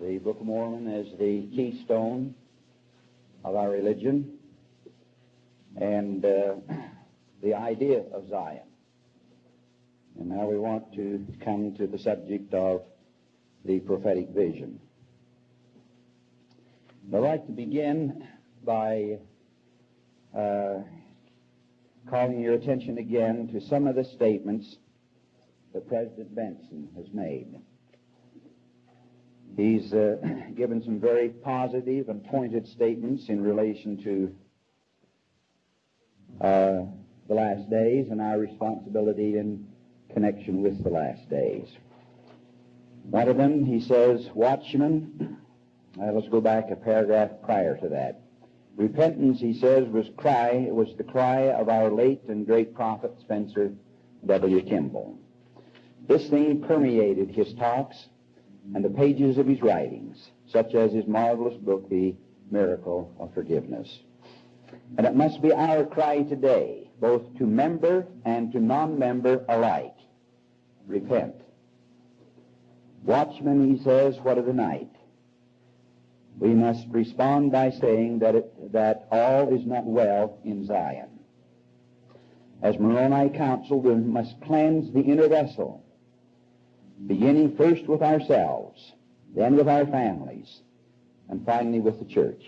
the Book of Mormon as the keystone of our religion and uh, the idea of Zion. And now we want to come to the subject of the prophetic vision. I'd like to begin by uh, calling your attention again to some of the statements that President Benson has made. He's uh, given some very positive and pointed statements in relation to uh, the last days and our responsibility in connection with the last days. One of them, he says, Watchmen, uh, let's go back a paragraph prior to that. Repentance, he says, was cry, was the cry of our late and great prophet Spencer W. Kimball. This thing permeated his talks and the pages of his writings, such as his marvelous book, The Miracle of Forgiveness. And it must be our cry today, both to member and to non-member alike. Repent. Watchmen, he says, what of the night? We must respond by saying that, it, that all is not well in Zion. As Moroni counseled, we must cleanse the inner vessel beginning first with ourselves, then with our families, and finally with the church.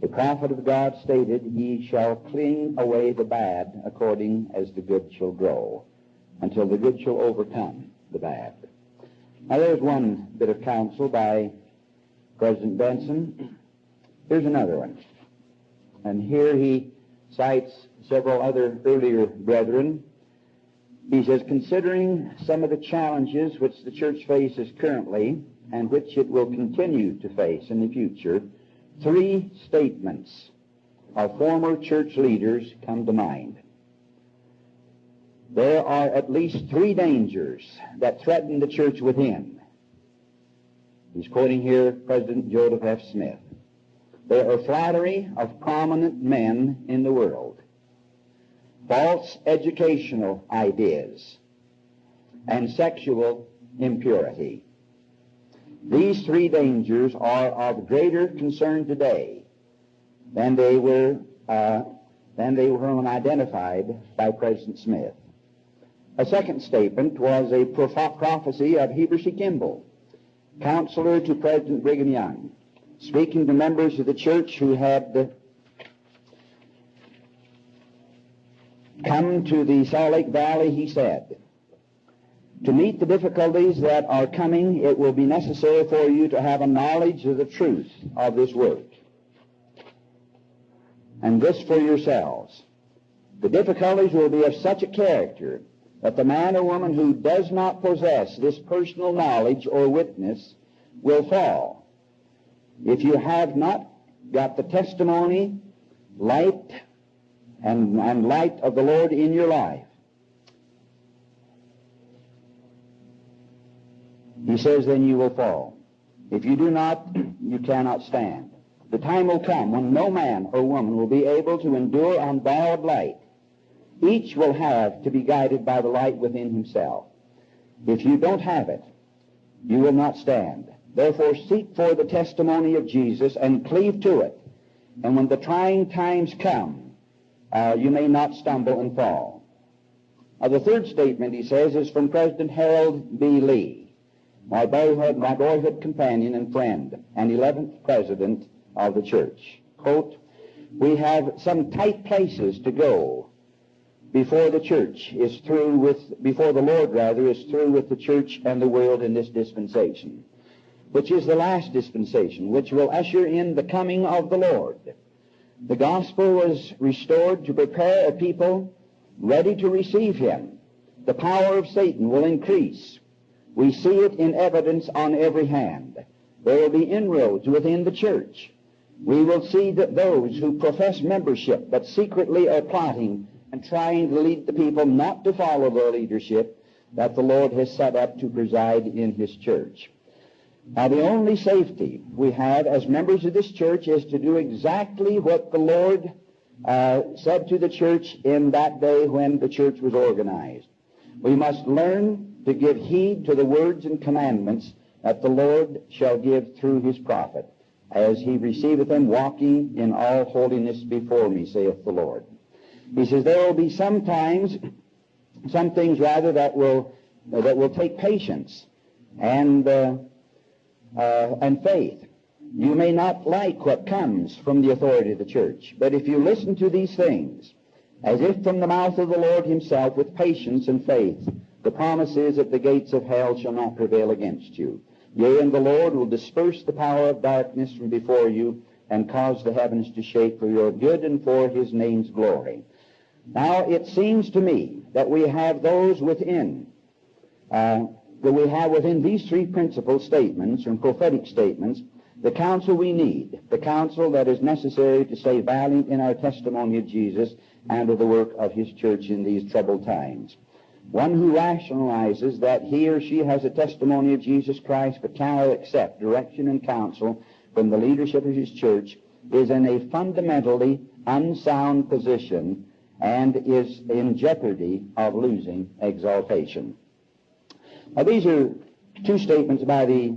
The prophet of God stated, Ye shall cling away the bad according as the good shall grow, until the good shall overcome the bad. Now there's one bit of counsel by President Benson. Here's another one. And here he cites several other earlier brethren he says, considering some of the challenges which the church faces currently and which it will continue to face in the future, three statements of former church leaders come to mind. There are at least three dangers that threaten the church within. He's quoting here President Joseph F. Smith. There are flattery of prominent men in the world false educational ideas, and sexual impurity. These three dangers are of greater concern today than they were uh, than they were when identified by President Smith. A second statement was a prophecy of Heber C. Kimball, counselor to President Brigham Young, speaking to members of the church who had come to the Salt Lake Valley, he said, to meet the difficulties that are coming, it will be necessary for you to have a knowledge of the truth of this work. And this for yourselves. The difficulties will be of such a character that the man or woman who does not possess this personal knowledge or witness will fall. If you have not got the testimony, light, and, and light of the Lord in your life. He says, then you will fall. If you do not, you cannot stand. The time will come when no man or woman will be able to endure unborrowed light. Each will have to be guided by the light within himself. If you don't have it, you will not stand. Therefore, seek for the testimony of Jesus and cleave to it. And when the trying times come, uh, you may not stumble and fall. Uh, the third statement, he says, is from President Harold B. Lee, my boyhood, my boyhood companion and friend, and 11th president of the church. Quote, we have some tight places to go before the church is through with, before the Lord rather is through with the church and the world in this dispensation, which is the last dispensation, which will usher in the coming of the Lord. The gospel was restored to prepare a people ready to receive him. The power of Satan will increase. We see it in evidence on every hand. There will be inroads within the church. We will see that those who profess membership but secretly are plotting and trying to lead the people not to follow the leadership that the Lord has set up to preside in his church. Now, the only safety we have as members of this church is to do exactly what the Lord uh, said to the church in that day when the church was organized. We must learn to give heed to the words and commandments that the Lord shall give through his prophet, as he receiveth them walking in all holiness before me, saith the Lord. He says there will be some times, some things rather that will that will take patience and uh, uh, and faith. You may not like what comes from the authority of the church, but if you listen to these things, as if from the mouth of the Lord himself, with patience and faith, the promise is that the gates of hell shall not prevail against you. Yea, and the Lord will disperse the power of darkness from before you and cause the heavens to shake for your good and for his name's glory. Now, it seems to me that we have those within, uh, that we have within these three principal statements and prophetic statements the counsel we need, the counsel that is necessary to stay valiant in our testimony of Jesus and of the work of his church in these troubled times. One who rationalizes that he or she has a testimony of Jesus Christ but cannot accept direction and counsel from the leadership of his church is in a fundamentally unsound position and is in jeopardy of losing exaltation. Now, these are two statements by the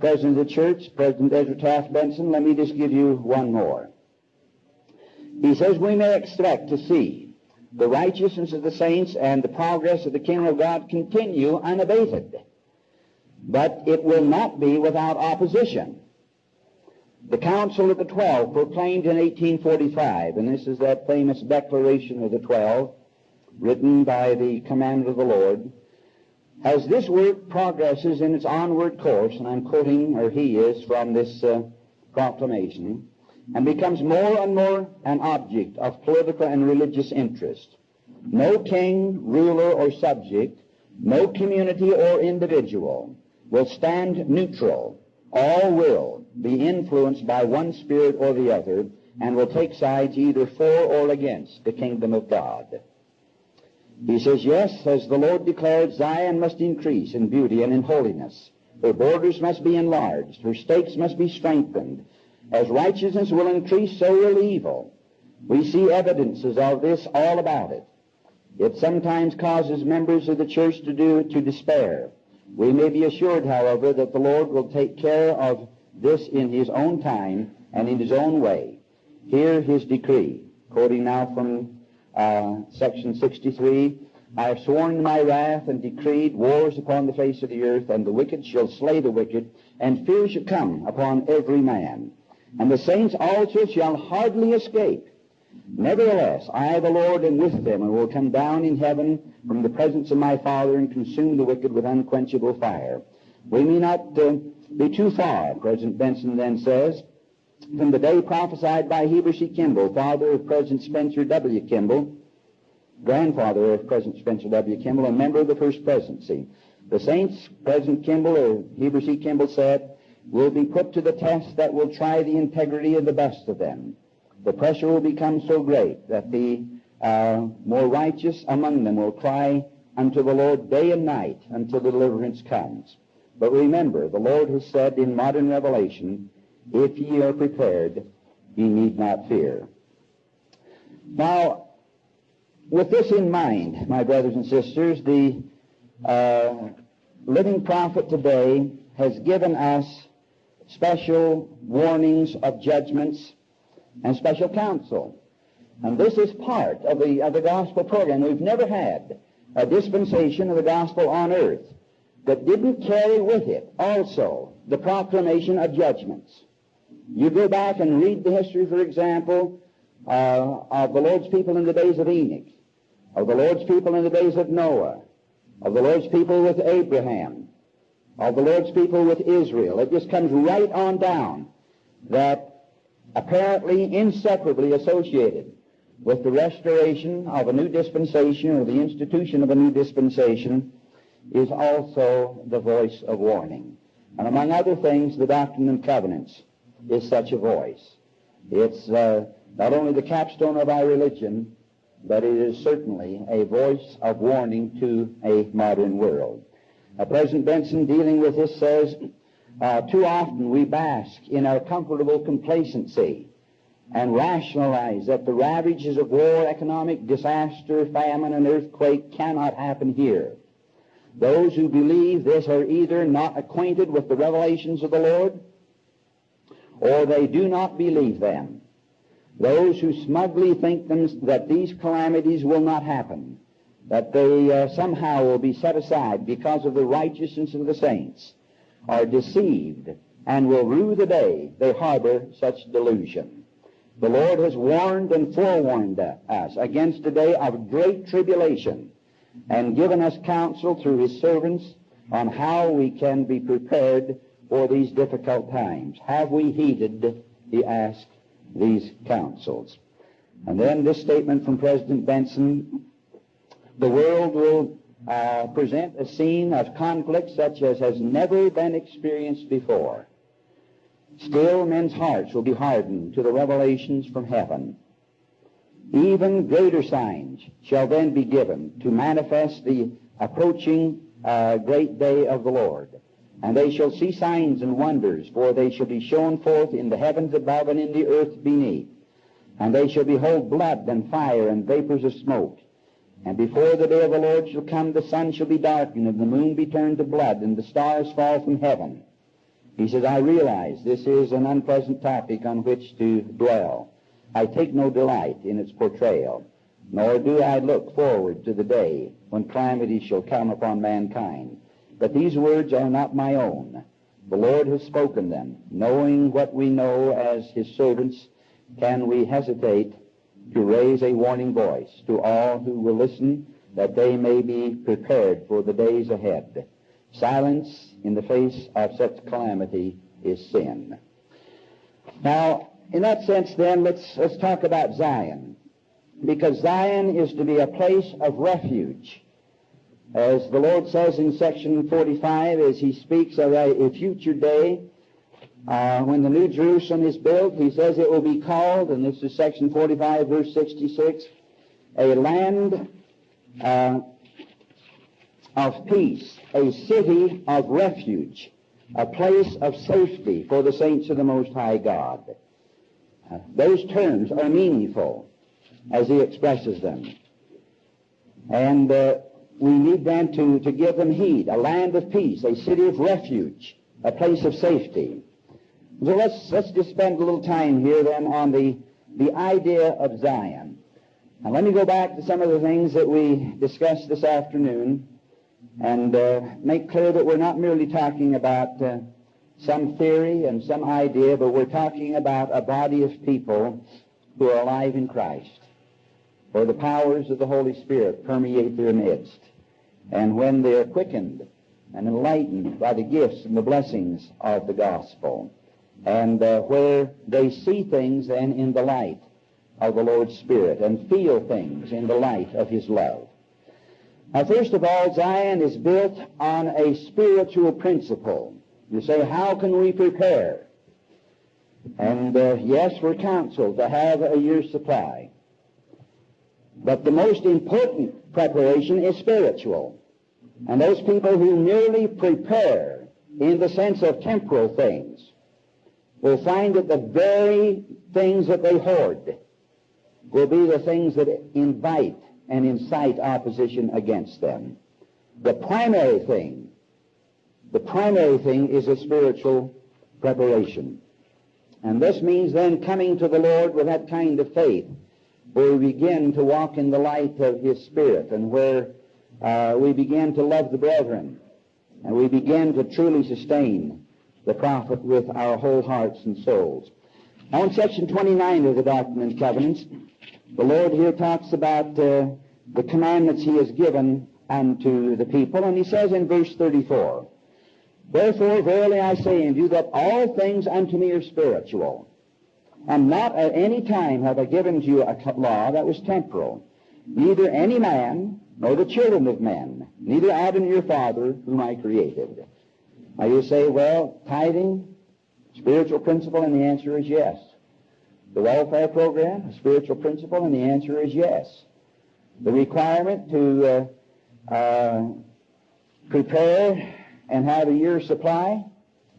President of the Church, President Ezra Taft Benson. Let me just give you one more. He says we may expect to see the righteousness of the saints and the progress of the kingdom of God continue unabated. But it will not be without opposition. The Council of the Twelve proclaimed in 1845, and this is that famous Declaration of the Twelve, written by the commander of the Lord, as this work progresses in its onward course, and I'm quoting, or he is, from this uh, proclamation, and becomes more and more an object of political and religious interest. No king, ruler, or subject, no community or individual will stand neutral. All will be influenced by one spirit or the other and will take sides either for or against the kingdom of God. He says, Yes, as the Lord declared, Zion must increase in beauty and in holiness. Her borders must be enlarged. Her stakes must be strengthened. As righteousness will increase, so will evil. We see evidences of this all about it. It sometimes causes members of the church to do to despair. We may be assured, however, that the Lord will take care of this in His own time and in His own way. Hear His decree, quoting now from uh, section 63. I have sworn in my wrath and decreed wars upon the face of the earth, and the wicked shall slay the wicked, and fear shall come upon every man. And the saints also shall hardly escape. Nevertheless, I, the Lord, am with them, and will come down in heaven from the presence of my Father, and consume the wicked with unquenchable fire. We may not uh, be too far, President Benson then says, from the day prophesied by Heber C. Kimball, father of President Spencer W. Kimball, grandfather of President Spencer W. Kimball, a member of the first presidency. The saints, President Kimball, or Heber C. Kimball said, will be put to the test that will try the integrity of the best of them. The pressure will become so great that the uh, more righteous among them will cry unto the Lord day and night until the deliverance comes. But remember, the Lord has said in modern revelation, if ye are prepared, ye need not fear. Now, with this in mind, my brothers and sisters, the uh, living prophet today has given us special warnings of judgments and special counsel. And this is part of the, of the gospel program. We've never had a dispensation of the gospel on earth that didn't carry with it also the proclamation of judgments. You go back and read the history, for example, uh, of the Lord's people in the days of Enoch, of the Lord's people in the days of Noah, of the Lord's people with Abraham, of the Lord's people with Israel. It just comes right on down that apparently inseparably associated with the restoration of a new dispensation or the institution of a new dispensation is also the voice of warning. And among other things, the Doctrine and Covenants is such a voice. It's uh, not only the capstone of our religion, but it is certainly a voice of warning to a modern world. Uh, President Benson, dealing with this, says, uh, too often we bask in our comfortable complacency and rationalize that the ravages of war, economic disaster, famine, and earthquake cannot happen here. Those who believe this are either not acquainted with the revelations of the Lord, or they do not believe them. Those who smugly think them, that these calamities will not happen, that they uh, somehow will be set aside because of the righteousness of the saints, are deceived and will rue the day they harbor such delusion. The Lord has warned and forewarned us against a day of great tribulation and given us counsel through his servants on how we can be prepared for these difficult times. Have we heeded, he asked, these counsels? And then this statement from President Benson, the world will uh, present a scene of conflict such as has never been experienced before. Still, men's hearts will be hardened to the revelations from heaven. Even greater signs shall then be given to manifest the approaching uh, great day of the Lord. And they shall see signs and wonders, for they shall be shown forth in the heavens above and in the earth beneath. And they shall behold blood and fire and vapors of smoke. And before the day of the Lord shall come, the sun shall be darkened, and the moon be turned to blood, and the stars fall from heaven. He says, I realize this is an unpleasant topic on which to dwell. I take no delight in its portrayal, nor do I look forward to the day when calamity shall come upon mankind. But these words are not my own. The Lord has spoken them. Knowing what we know as his servants, can we hesitate to raise a warning voice to all who will listen that they may be prepared for the days ahead? Silence in the face of such calamity is sin. Now, in that sense, then, let's, let's talk about Zion. Because Zion is to be a place of refuge. As the Lord says in section 45, as he speaks of a, future day, uh, when the New Jerusalem is built, he says it will be called, and this is section 45, verse 66, a land uh, of peace, a city of refuge, a place of safety for the saints of the Most High God. Those terms are meaningful as he expresses them. And uh, we need then to, to give them heed. A land of peace, a city of refuge, a place of safety. So let's, let's just spend a little time here then on the, the idea of Zion. Now let me go back to some of the things that we discussed this afternoon and uh, make clear that we're not merely talking about uh, some theory and some idea, but we're talking about a body of people who are alive in Christ, where the powers of the Holy Spirit permeate their midst. And when they are quickened and enlightened by the gifts and the blessings of the gospel, and uh, where they see things then in the light of the Lord's Spirit and feel things in the light of His love. Now, first of all, Zion is built on a spiritual principle. You say, how can we prepare? And uh, yes, we're counseled to have a year's supply. But the most important preparation is spiritual. And those people who merely prepare in the sense of temporal things will find that the very things that they hoard will be the things that invite and incite opposition against them. The primary thing the primary thing is a spiritual preparation. And this means then coming to the Lord with that kind of faith where we begin to walk in the light of His Spirit and where uh, we begin to love the brethren and we begin to truly sustain the prophet with our whole hearts and souls. Now in section 29 of the Doctrine and Covenants, the Lord here talks about uh, the commandments He has given unto the people, and He says in verse 34, Wherefore, verily I say unto you that all things unto me are spiritual. And not at any time have I given to you a law that was temporal. Neither any man, nor the children of men, neither Adam your father, whom I created. Now you say, well, tithing, spiritual principle, and the answer is yes. The welfare program, a spiritual principle, and the answer is yes. The requirement to uh, uh, prepare and have a year's supply?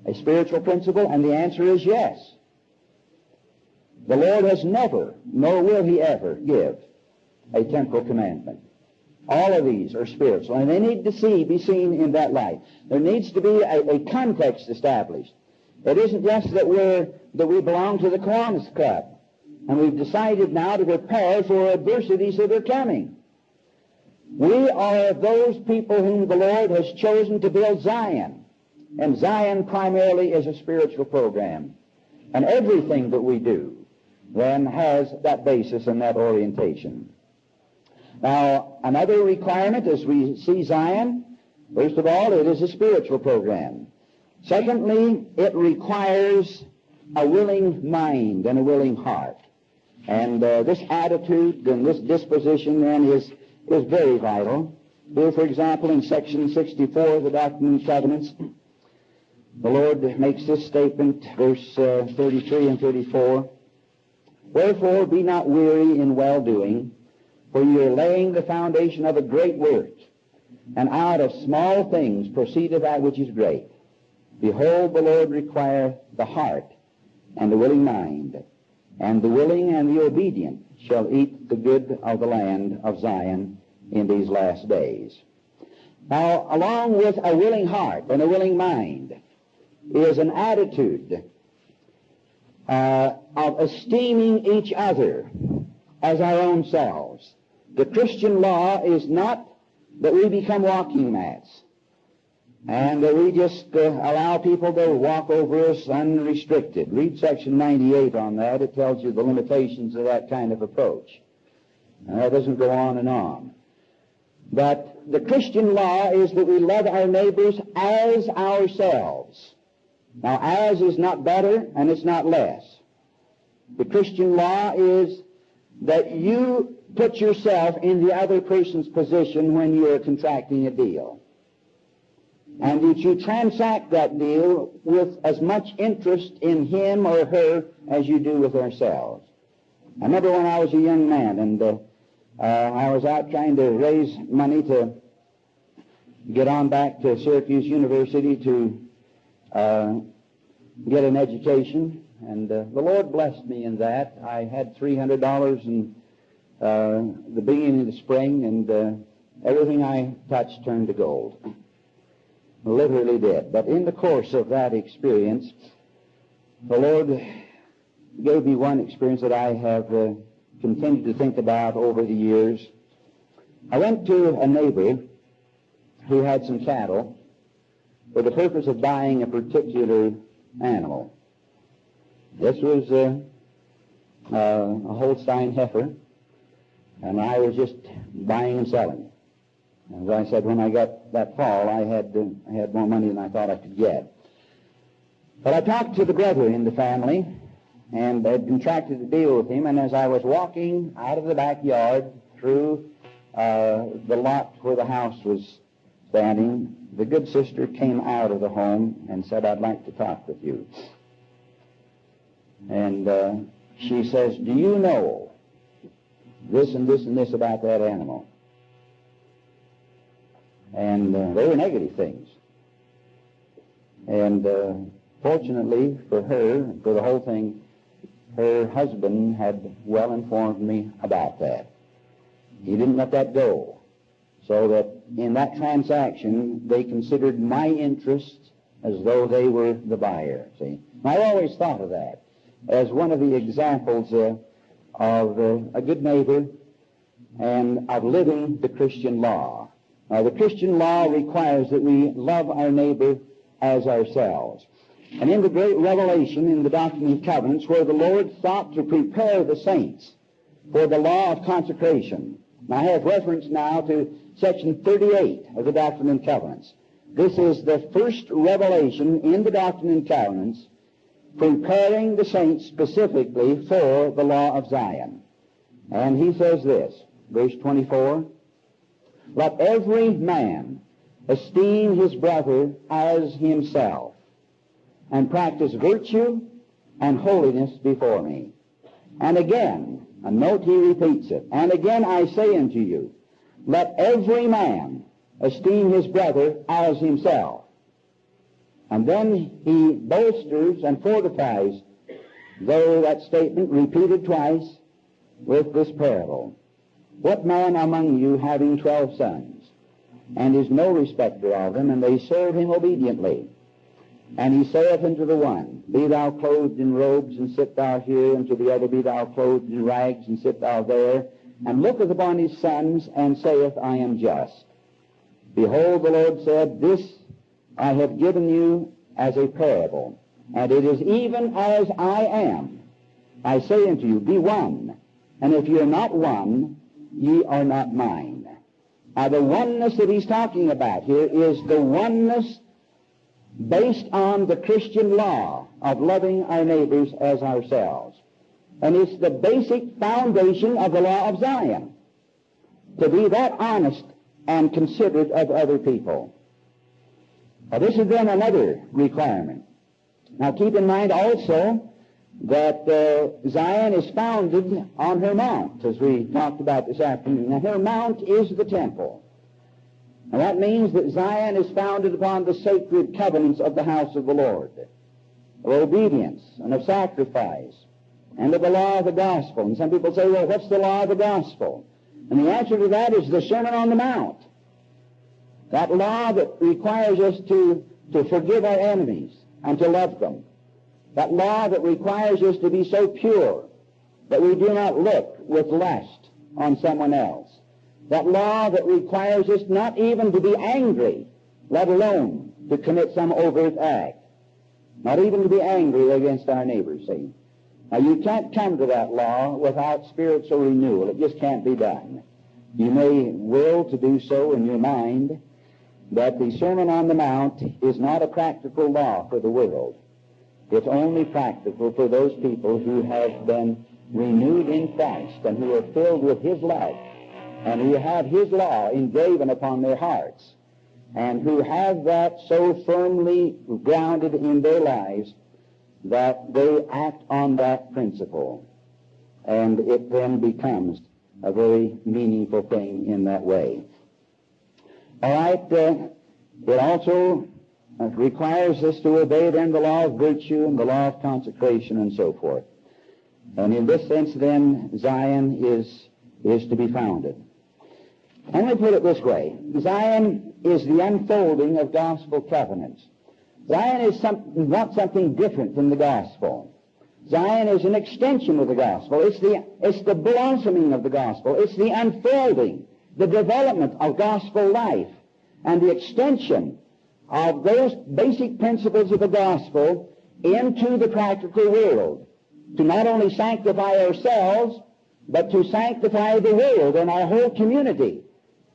A spiritual principle? And the answer is yes. The Lord has never, nor will he ever, give a temporal commandment. All of these are spiritual, and they need to see, be seen in that light. There needs to be a, a context established. It isn't just that we're that we belong to the Kiwanis Club, and we've decided now to prepare for adversities that are coming. We are those people whom the Lord has chosen to build Zion, and Zion primarily is a spiritual program, and everything that we do then has that basis and that orientation. Now, another requirement as we see Zion, first of all, it is a spiritual program. Secondly, it requires a willing mind and a willing heart. And uh, this attitude and this disposition then is, is very vital. Here, for example, in section 64 of the Doctrine and Covenants, the Lord makes this statement, verse uh, 33 and 34. Wherefore be not weary in well doing, for you are laying the foundation of a great work, and out of small things proceedeth that which is great. Behold, the Lord require the heart and the willing mind, and the willing and the obedient shall eat the good of the land of Zion in these last days. Now, along with a willing heart and a willing mind is an attitude uh, of esteeming each other as our own selves. The Christian law is not that we become walking mats and that we just uh, allow people to walk over us unrestricted. Read section 98 on that. It tells you the limitations of that kind of approach. And that doesn't go on and on. But the Christian law is that we love our neighbors as ourselves. Now, as is not better and it's not less. The Christian law is that you put yourself in the other person's position when you're contracting a deal. And that you transact that deal with as much interest in him or her as you do with ourselves. I remember when I was a young man and uh, uh, I was out trying to raise money to get on back to Syracuse University to uh, get an education. And uh, the Lord blessed me in that. I had $300 in uh, the beginning of the spring, and uh, everything I touched turned to gold. Literally did. But in the course of that experience, the Lord gave me one experience that I have uh, continued to think about over the years. I went to a neighbor who had some cattle for the purpose of buying a particular animal. This was uh, uh, a Holstein heifer, and I was just buying and selling. As I said, when I got that fall, I had uh, I had more money than I thought I could get. But I talked to the brother in the family, and had contracted a deal with him. And as I was walking out of the backyard through uh, the lot where the house was standing, the good sister came out of the home and said, "I'd like to talk with you." And uh, she says, "Do you know this and this and this about that animal. And uh, they were negative things. And uh, fortunately for her, for the whole thing, her husband had well informed me about that. He didn't let that go. So that in that transaction, they considered my interests as though they were the buyer, see. I always thought of that as one of the examples uh, of uh, a good neighbor and of living the Christian law. Now, the Christian law requires that we love our neighbor as ourselves. And in the great revelation in the Doctrine of Covenants, where the Lord sought to prepare the saints for the law of consecration. I have reference now to section 38 of the Doctrine and Covenants. This is the first revelation in the Doctrine and Covenants preparing the saints specifically for the law of Zion. And he says this, verse 24, Let every man esteem his brother as himself, and practice virtue and holiness before me. And again, a note he repeats it, and again I say unto you, let every man esteem his brother as himself. And then he bolsters and fortifies, though that statement repeated twice, with this parable. What man among you having twelve sons, and is no respecter of them, and they serve him obediently? And he saith unto the one, Be thou clothed in robes, and sit thou here, and to the other, Be thou clothed in rags, and sit thou there, and looketh upon his sons, and saith, I am just. Behold, the Lord said, This I have given you as a parable, and it is even as I am. I say unto you, Be one, and if ye are not one, ye are not mine. Now, the oneness that he's talking about here is the oneness based on the Christian law of loving our neighbors as ourselves. And it's the basic foundation of the law of Zion. To be that honest and considerate of other people. Now, this is then another requirement. Now, keep in mind also that uh, Zion is founded on her mount, as we talked about this afternoon. Now, her mount is the temple. And that means that Zion is founded upon the sacred covenants of the house of the Lord, of obedience and of sacrifice, and of the law of the gospel. And some people say, well, what's the law of the gospel? And the answer to that is the Sermon on the Mount. That law that requires us to, to forgive our enemies and to love them. That law that requires us to be so pure that we do not look with lust on someone else. That law that requires us not even to be angry, let alone to commit some overt act. Not even to be angry against our neighbors, see. Now, you can't come to that law without spiritual renewal. It just can't be done. You may will to do so in your mind, but the Sermon on the Mount is not a practical law for the world. It's only practical for those people who have been renewed in Christ and who are filled with His love and who have His law engraven upon their hearts and who have that so firmly grounded in their lives that they act on that principle. And it then becomes a very meaningful thing in that way. All right, uh, it also uh, requires us to obey then the law of virtue and the law of consecration and so forth. And in this sense, then, Zion is, is to be founded. Let me put it this way. Zion is the unfolding of gospel covenants. Zion is some, not something different from the gospel. Zion is an extension of the gospel. It's the, it's the blossoming of the gospel. It's the unfolding, the development of gospel life, and the extension of those basic principles of the gospel into the practical world to not only sanctify ourselves, but to sanctify the world and our whole community,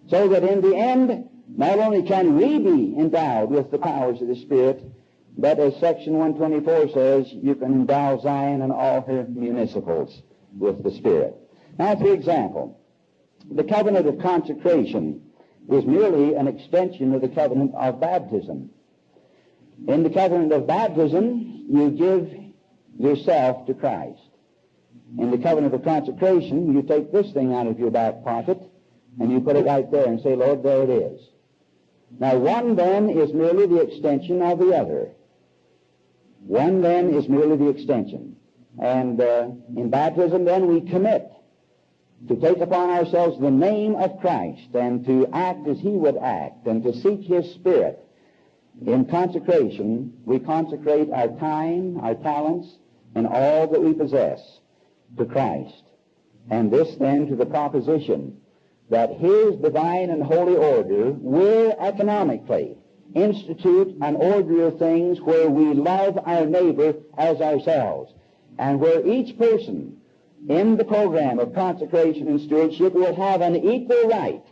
so that in the end, not only can we be endowed with the powers of the Spirit, but as section 124 says, you can endow Zion and all her municipals with the Spirit. Now, for example, the covenant of consecration is merely an extension of the covenant of baptism. In the covenant of baptism, you give yourself to Christ. In the covenant of consecration, you take this thing out of your back pocket and you put it right there and say, Lord, there it is. Now, one then is merely the extension of the other. One then is merely the extension. And uh, in baptism, then, we commit to take upon ourselves the name of Christ and to act as He would act and to seek His Spirit. In consecration, we consecrate our time, our talents, and all that we possess to Christ. And this then to the proposition that His divine and holy order will economically institute an order of things where we love our neighbor as ourselves, and where each person in the program of consecration and stewardship will have an equal right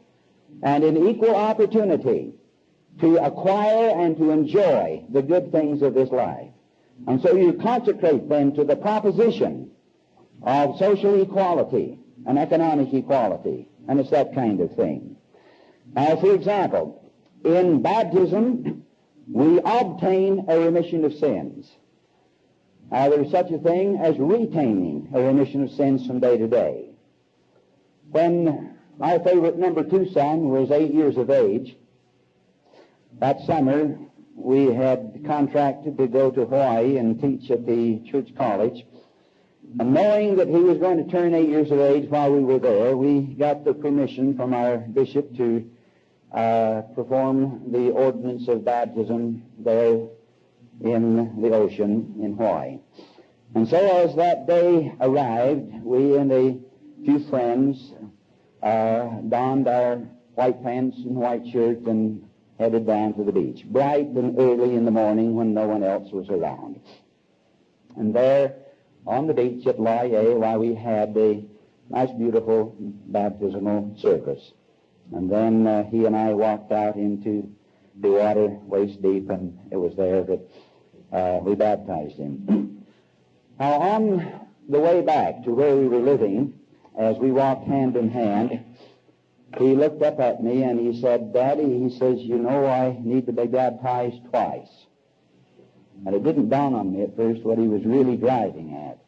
and an equal opportunity to acquire and to enjoy the good things of this life. And so you consecrate them to the proposition of social equality and economic equality. And it's that kind of thing. Now, for example, in baptism, we obtain a remission of sins. Now, there's such a thing as retaining a remission of sins from day to day. When my favorite number two son was eight years of age, that summer we had contracted to go to Hawaii and teach at the church college. Knowing that he was going to turn eight years of age while we were there, we got the permission from our bishop to uh, perform the ordinance of baptism there in the ocean in Hawaii. And so as that day arrived, we and a few friends uh, donned our white pants and white shirt and headed down to the beach, bright and early in the morning when no one else was around. And there on the beach at Laie, while we had a nice, beautiful baptismal service. And then uh, he and I walked out into the water waist deep, and it was there that uh, we baptized him. now, on the way back to where we were living, as we walked hand in hand, he looked up at me and he said, Daddy, he says, you know I need to be baptized twice. And it didn't dawn on me at first what he was really driving at.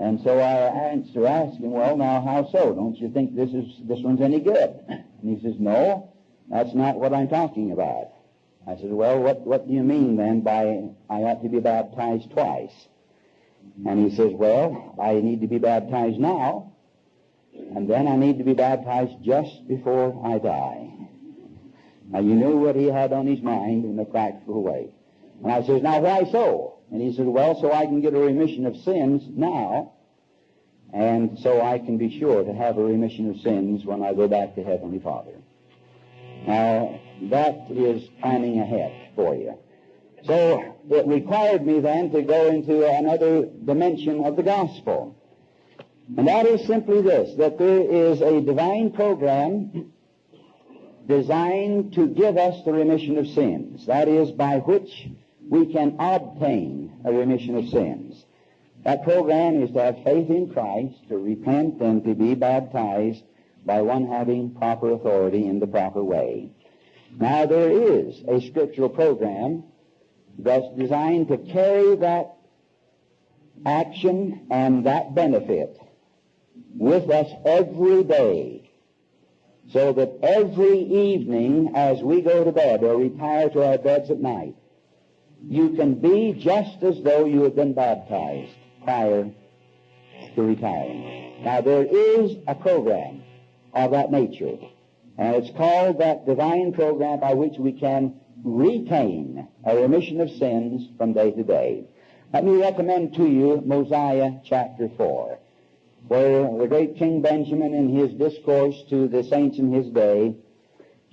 And so I answer, asked him, well, now, how so? Don't you think this is this one's any good? And he says, no, that's not what I'm talking about. I said, well, what, what do you mean then by I ought to be baptized twice? And he says, well, I need to be baptized now, and then I need to be baptized just before I die. Now, you knew what he had on his mind in a practical way. And I says, now, why so? And he says, well, so I can get a remission of sins now, and so I can be sure to have a remission of sins when I go back to Heavenly Father. Now, that is planning ahead for you. So it required me then to go into another dimension of the gospel. And that is simply this, that there is a divine program designed to give us the remission of sins. That is, by which we can obtain a remission of sins. That program is to have faith in Christ, to repent, and to be baptized by one having proper authority in the proper way. Now, there is a scriptural program that's designed to carry that action and that benefit with us every day so that every evening as we go to bed or retire to our beds at night, you can be just as though you had been baptized prior to retiring. Now, there is a program of that nature, and it's called that divine program by which we can retain a remission of sins from day to day. Let me recommend to you Mosiah chapter 4, where the great King Benjamin in his discourse to the saints in his day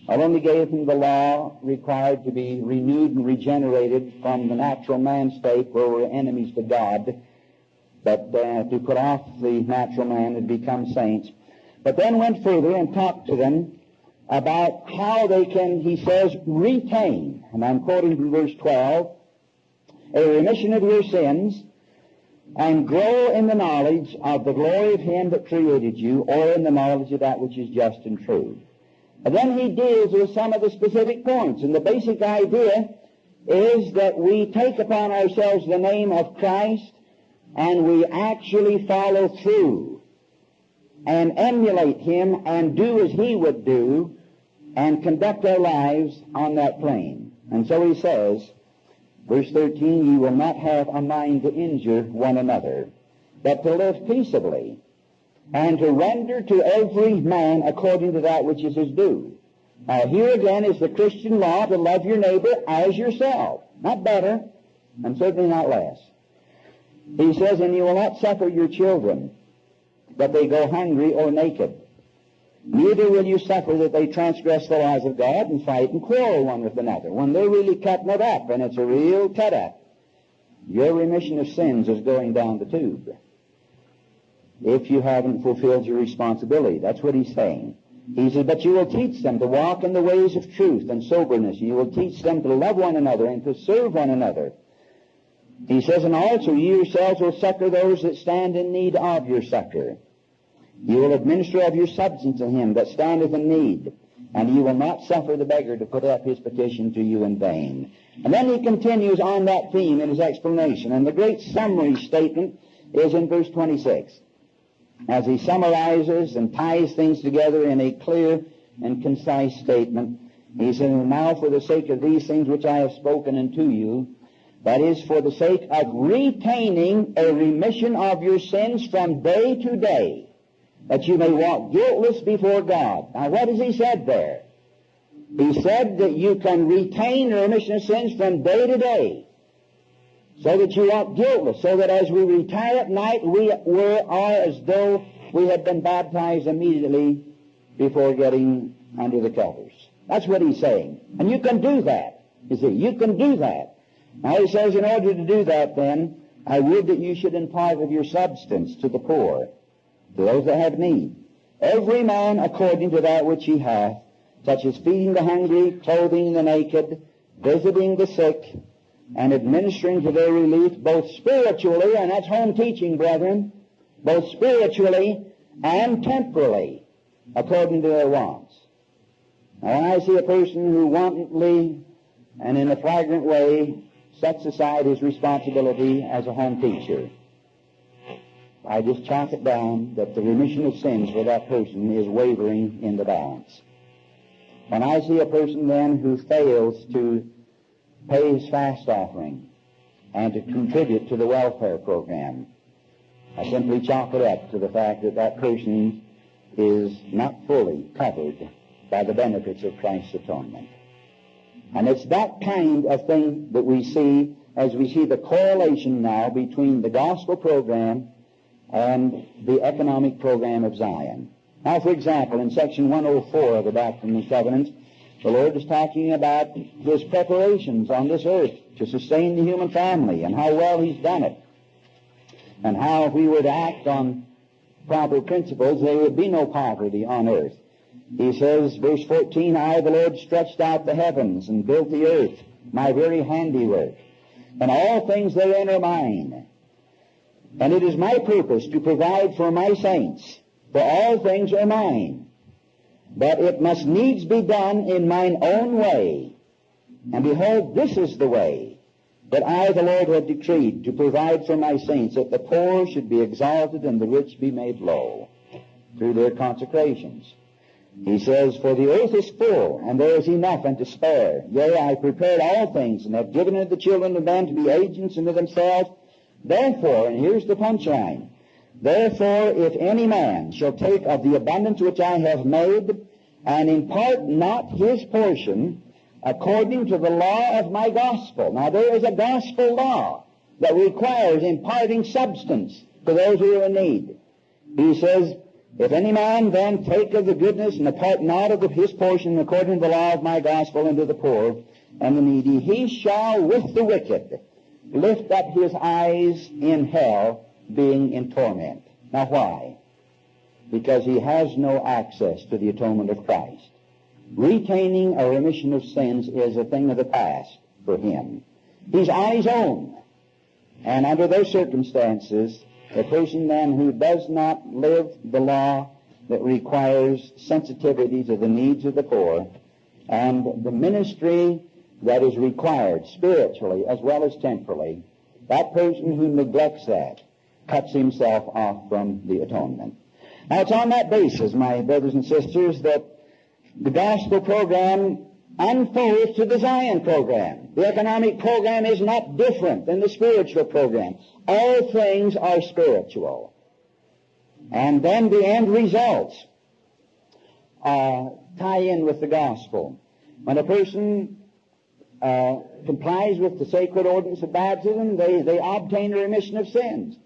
not only gave them the law required to be renewed and regenerated from the natural man state where we're enemies to God, but uh, to put off the natural man and become saints, but then went further and talked to them about how they can, he says, retain, and I'm quoting from verse 12, a remission of your sins and grow in the knowledge of the glory of him that created you or in the knowledge of that which is just and true. And then he deals with some of the specific points. And the basic idea is that we take upon ourselves the name of Christ and we actually follow through and emulate him and do as he would do and conduct our lives on that plane. And so he says, verse 13, you will not have a mind to injure one another, but to live peaceably and to render to every man according to that which is his due. Now here again is the Christian law to love your neighbor as yourself. Not better, and certainly not less. He says, and you will not suffer your children that they go hungry or naked. Neither will you suffer that they transgress the laws of God and fight and quarrel one with another. When they're really cutting it up, and it's a real cut up, your remission of sins is going down the tube if you haven't fulfilled your responsibility. That's what he's saying. He says, but you will teach them to walk in the ways of truth and soberness. You will teach them to love one another and to serve one another. He says, and also you yourselves will succor those that stand in need of your succor. You will administer of your substance to him that standeth in need, and you will not suffer the beggar to put up his petition to you in vain. And then he continues on that theme in his explanation, and the great summary statement is in verse 26 as he summarizes and ties things together in a clear and concise statement. He says, Now for the sake of these things which I have spoken unto you, That is for the sake of retaining a remission of your sins from day to day, that you may walk guiltless before God. Now what has he said there? He said that you can retain remission of sins from day to day, so that you walk guiltless, so that as we retire at night, we are as though we had been baptized immediately before getting under the covers. That's what he's saying. And you can do that. You see, you can do that. Now he says, in order to do that, then, I would that you should impart of your substance to the poor, to those that have need. Every man according to that which he hath, such as feeding the hungry, clothing the naked, visiting the sick, and administering to their relief both spiritually, and that's home teaching, brethren, both spiritually and temporally, according to their wants. Now, when I see a person who wantonly and in a flagrant way sets aside his responsibility as a home teacher, I just chalk it down that the remission of sins for that person is wavering in the balance. When I see a person then who fails to pay his fast offering and to contribute to the welfare program, I simply chalk it up to the fact that that person is not fully covered by the benefits of Christ's atonement. And it's that kind of thing that we see as we see the correlation now between the gospel program and the economic program of Zion. Now, for example, in section 104 of the Doctrine and Covenants, the Lord is talking about His preparations on this earth to sustain the human family and how well He's done it. And how if we were to act on proper principles, there would be no poverty on earth. He says, verse 14, I, the Lord, stretched out the heavens and built the earth, my very handiwork, and all things therein are mine. And it is my purpose to provide for my saints, for all things are mine. But it must needs be done in mine own way. And behold, this is the way that I, the Lord, have decreed to provide for my saints, that the poor should be exalted and the rich be made low through their consecrations. He says, For the earth is full, and there is enough and to spare. Yea, I prepared all things, and have given unto the children of men to be agents unto themselves. Therefore, and here's the punchline, Therefore, if any man shall take of the abundance which I have made, and impart not his portion, according to the law of my gospel. Now, there is a gospel law that requires imparting substance to those who are in need. He says, if any man then take of the goodness and depart not of his portion according to the law of my gospel unto the poor and the needy, he shall with the wicked lift up his eyes in hell, being in torment. Now why? Because he has no access to the atonement of Christ. Retaining a remission of sins is a thing of the past for him. He's on his own. And under those circumstances, a person then who does not live the law that requires sensitivity to the needs of the poor and the ministry that is required spiritually as well as temporally, that person who neglects that cuts himself off from the atonement. Now it's on that basis, my brothers and sisters, that the gospel program unfolds to the Zion program. The economic program is not different than the spiritual program. All things are spiritual. And then the end results uh, tie in with the gospel. When a person uh, complies with the sacred ordinance of baptism, they, they obtain remission of sins.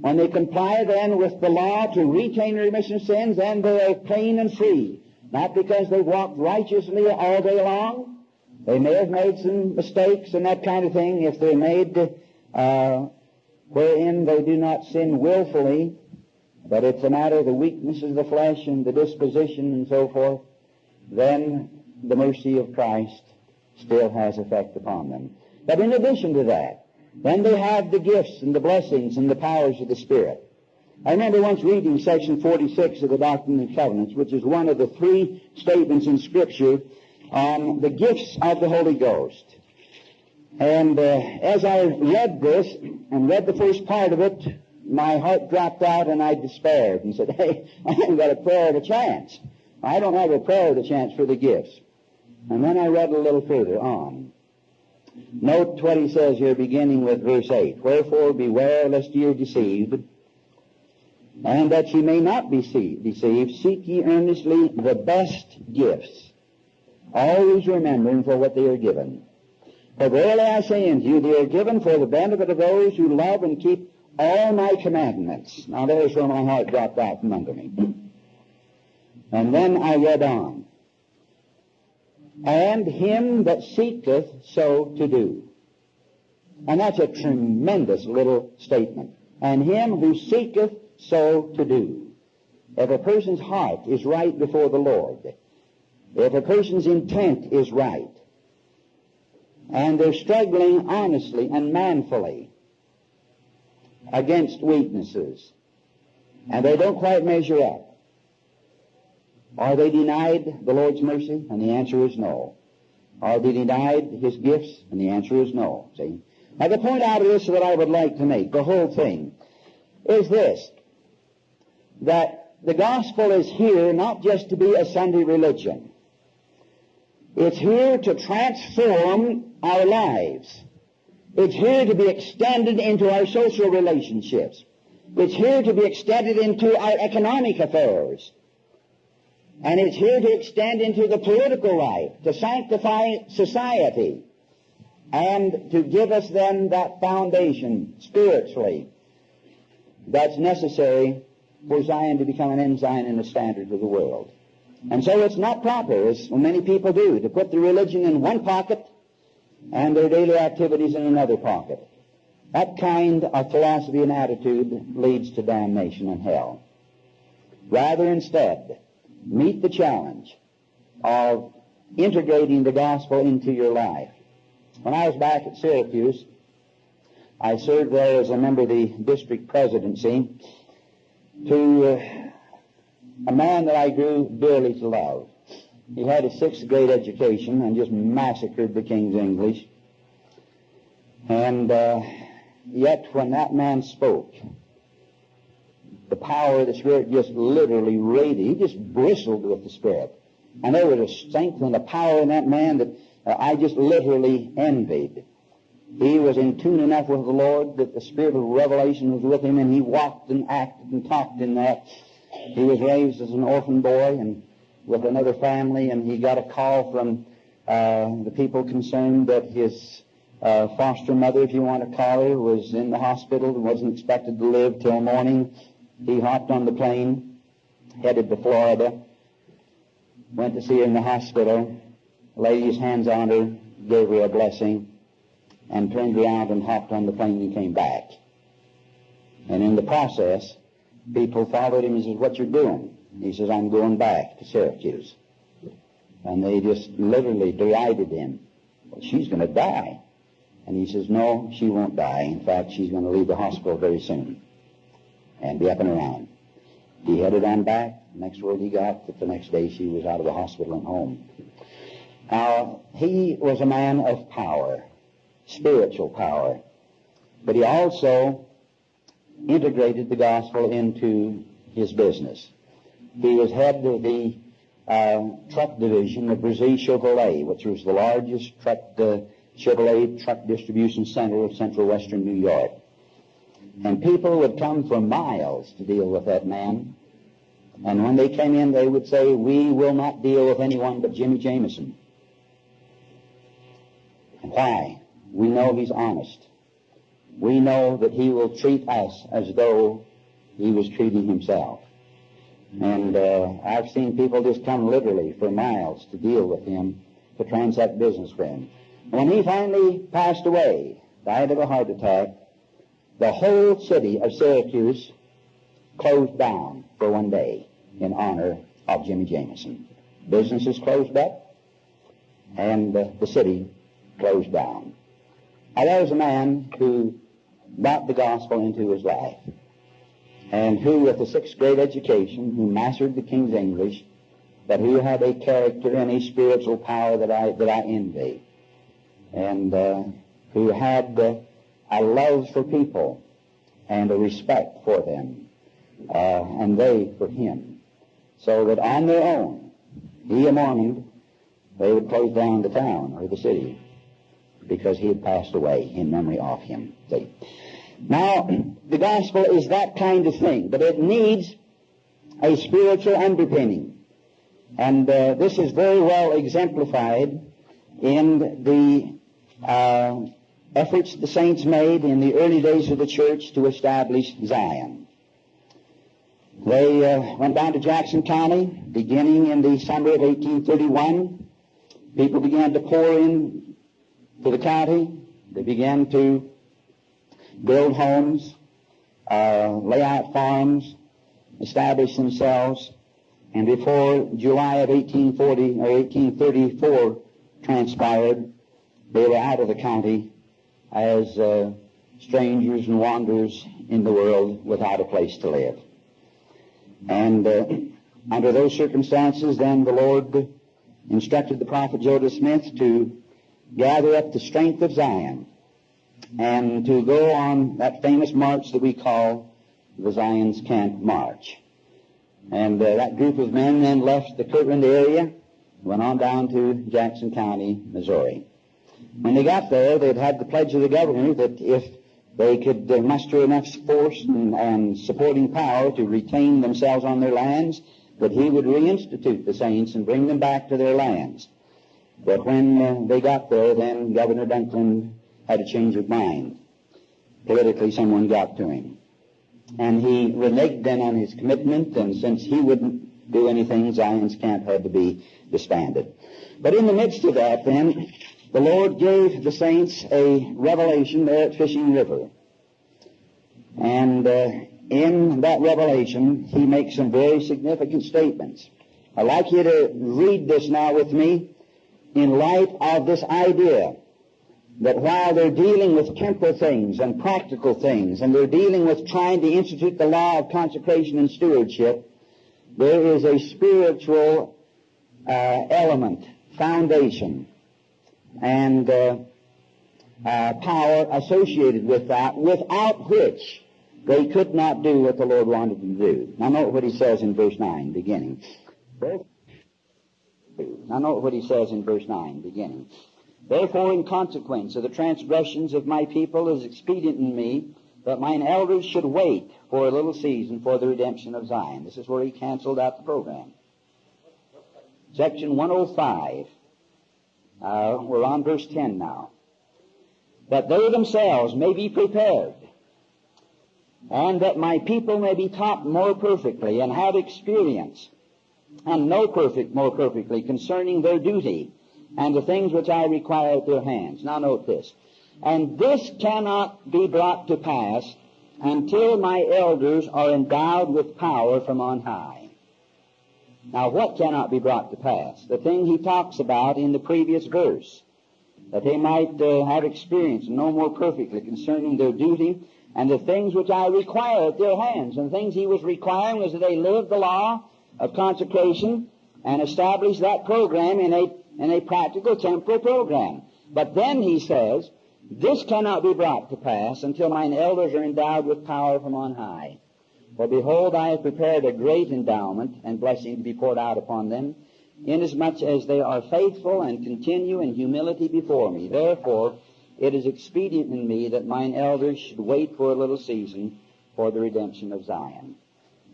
When they comply then with the law to retain remission of sins, then they are clean and free. Not because they walked righteously all day long. They may have made some mistakes and that kind of thing. If they're made uh, wherein they do not sin willfully, but it's a matter of the weakness of the flesh and the disposition and so forth, then the mercy of Christ still has effect upon them. But in addition to that, then they have the gifts and the blessings and the powers of the Spirit. I remember once reading section 46 of the Doctrine and Covenants, which is one of the three statements in Scripture on the gifts of the Holy Ghost. And uh, as I read this and read the first part of it, my heart dropped out and I despaired and said, hey, I haven't got a prayer of a chance. I don't have a prayer of a chance for the gifts. And then I read a little further on. Note what he says here beginning with verse 8. Wherefore beware lest ye are deceived, and that ye may not be deceived, seek ye earnestly the best gifts, always remembering for what they are given. For verily I say unto you, they are given for the benefit of those who love and keep all my commandments. Now there's where my heart dropped out from under me. And then I read on. And him that seeketh so to do. And that's a tremendous little statement. And him who seeketh so to do. If a person's heart is right before the Lord, if a person's intent is right, and they're struggling honestly and manfully against weaknesses, and they don't quite measure up, are they denied the Lord's mercy? And the answer is no. Are they denied His gifts? And the answer is no. See? Now the point out of this that I would like to make, the whole thing, is this that the gospel is here not just to be a Sunday religion. It's here to transform our lives. It's here to be extended into our social relationships. It's here to be extended into our economic affairs. And it's here to extend into the political life, to sanctify society, and to give us then that foundation spiritually that's necessary for Zion to become an ensign and a standard of the world. And so it's not proper, as many people do, to put the religion in one pocket and their daily activities in another pocket. That kind of philosophy and attitude leads to damnation and hell. Rather instead, meet the challenge of integrating the gospel into your life. When I was back at Syracuse, I served there as a member of the district presidency to uh, a man that I grew dearly to love. He had a sixth grade education and just massacred the King's English. And uh, yet, when that man spoke, the power of the Spirit just literally radiated. He just bristled with the Spirit. And there was a strength and a power in that man that uh, I just literally envied. He was in tune enough with the Lord that the Spirit of revelation was with him, and he walked and acted and talked in that. He was raised as an orphan boy and with another family, and he got a call from uh, the people concerned that his uh, foster mother, if you want to call her, was in the hospital and wasn't expected to live till morning. He hopped on the plane, headed to Florida, went to see her in the hospital, laid his hands on her, gave her a blessing, and turned around and hopped on the plane and came back. And in the process, people followed him and says, what you're doing? He says, I'm going back to Syracuse. And they just literally derided him. Well, she's going to die. And he says, no, she won't die. In fact, she's going to leave the hospital very soon and be up and around. He headed on back. Next word he got that the next day she was out of the hospital and home. Now, he was a man of power, spiritual power, but he also integrated the gospel into his business. He was head of the uh, truck division of Brazil Chevrolet, which was the largest truck uh, Chevrolet truck distribution center of central western New York. And people would come for miles to deal with that man. And when they came in, they would say, we will not deal with anyone but Jimmy Jameson. Why? We know he's honest. We know that he will treat us as though he was treating himself. And uh, I've seen people just come literally for miles to deal with him, to transact business with him. When he finally passed away, died of a heart attack, the whole city of Syracuse closed down for one day in honor of Jimmy Jameson. Businesses closed up, and uh, the city closed down. Now, there was a man who brought the gospel into his life, and who, with a sixth grade education, who mastered the King's English, but who had a character and a spiritual power that I that I envy, and uh, who had uh, a love for people and a respect for them, uh, and they for him, so that on their own, he a Mormon, they would close down the town or the city. because he had passed away in memory of him. See? Now, the gospel is that kind of thing, but it needs a spiritual underpinning. And uh, this is very well exemplified in the uh, efforts the saints made in the early days of the church to establish Zion. They uh, went down to Jackson County beginning in the summer of 1831. People began to pour in to the county. They began to build homes, uh, lay out farms, establish themselves, and before July of 1840 or 1834 transpired, they were out of the county as uh, strangers and wanderers in the world without a place to live. And uh, under those circumstances, then the Lord instructed the prophet Joseph Smith to gather up the strength of Zion and to go on that famous march that we call the Zion's Camp March. And uh, that group of men then left the Kirtland area, went on down to Jackson County, Missouri. When they got there, they'd had the pledge of the governor that if they could uh, muster enough force and, and supporting power to retain themselves on their lands, that he would reinstitute the saints and bring them back to their lands. But when uh, they got there, then Governor Dunklin had a change of mind. Politically, someone got to him. And he reneged then on his commitment, and since he wouldn't do anything, Zion's camp had to be disbanded. But in the midst of that, then, the Lord gave the saints a revelation there at Fishing River. And uh, in that revelation, he makes some very significant statements. I'd like you to read this now with me in light of this idea that while they're dealing with temporal things and practical things, and they're dealing with trying to institute the law of consecration and stewardship, there is a spiritual uh, element, foundation, and uh, uh, power associated with that, without which they could not do what the Lord wanted them to do. Now note what he says in verse 9, beginning. Now note what he says in verse 9, beginning. Therefore, in consequence of the transgressions of my people, it is expedient in me that mine elders should wait for a little season for the redemption of Zion. This is where he canceled out the program. Section 105. Uh, we're on verse 10 now. That they themselves may be prepared, and that my people may be taught more perfectly, and have experience, and know perfect more perfectly concerning their duty and the things which I require at their hands. Now note this. And this cannot be brought to pass until my elders are endowed with power from on high. Now what cannot be brought to pass? The thing he talks about in the previous verse. That they might uh, have experience and know more perfectly concerning their duty and the things which I require at their hands. And the things he was requiring was that they live the law of consecration and establish that program in a in a practical temporal program. But then he says, this cannot be brought to pass until mine elders are endowed with power from on high. For behold, I have prepared a great endowment and blessing to be poured out upon them, inasmuch as they are faithful and continue in humility before me. Therefore, it is expedient in me that mine elders should wait for a little season for the redemption of Zion.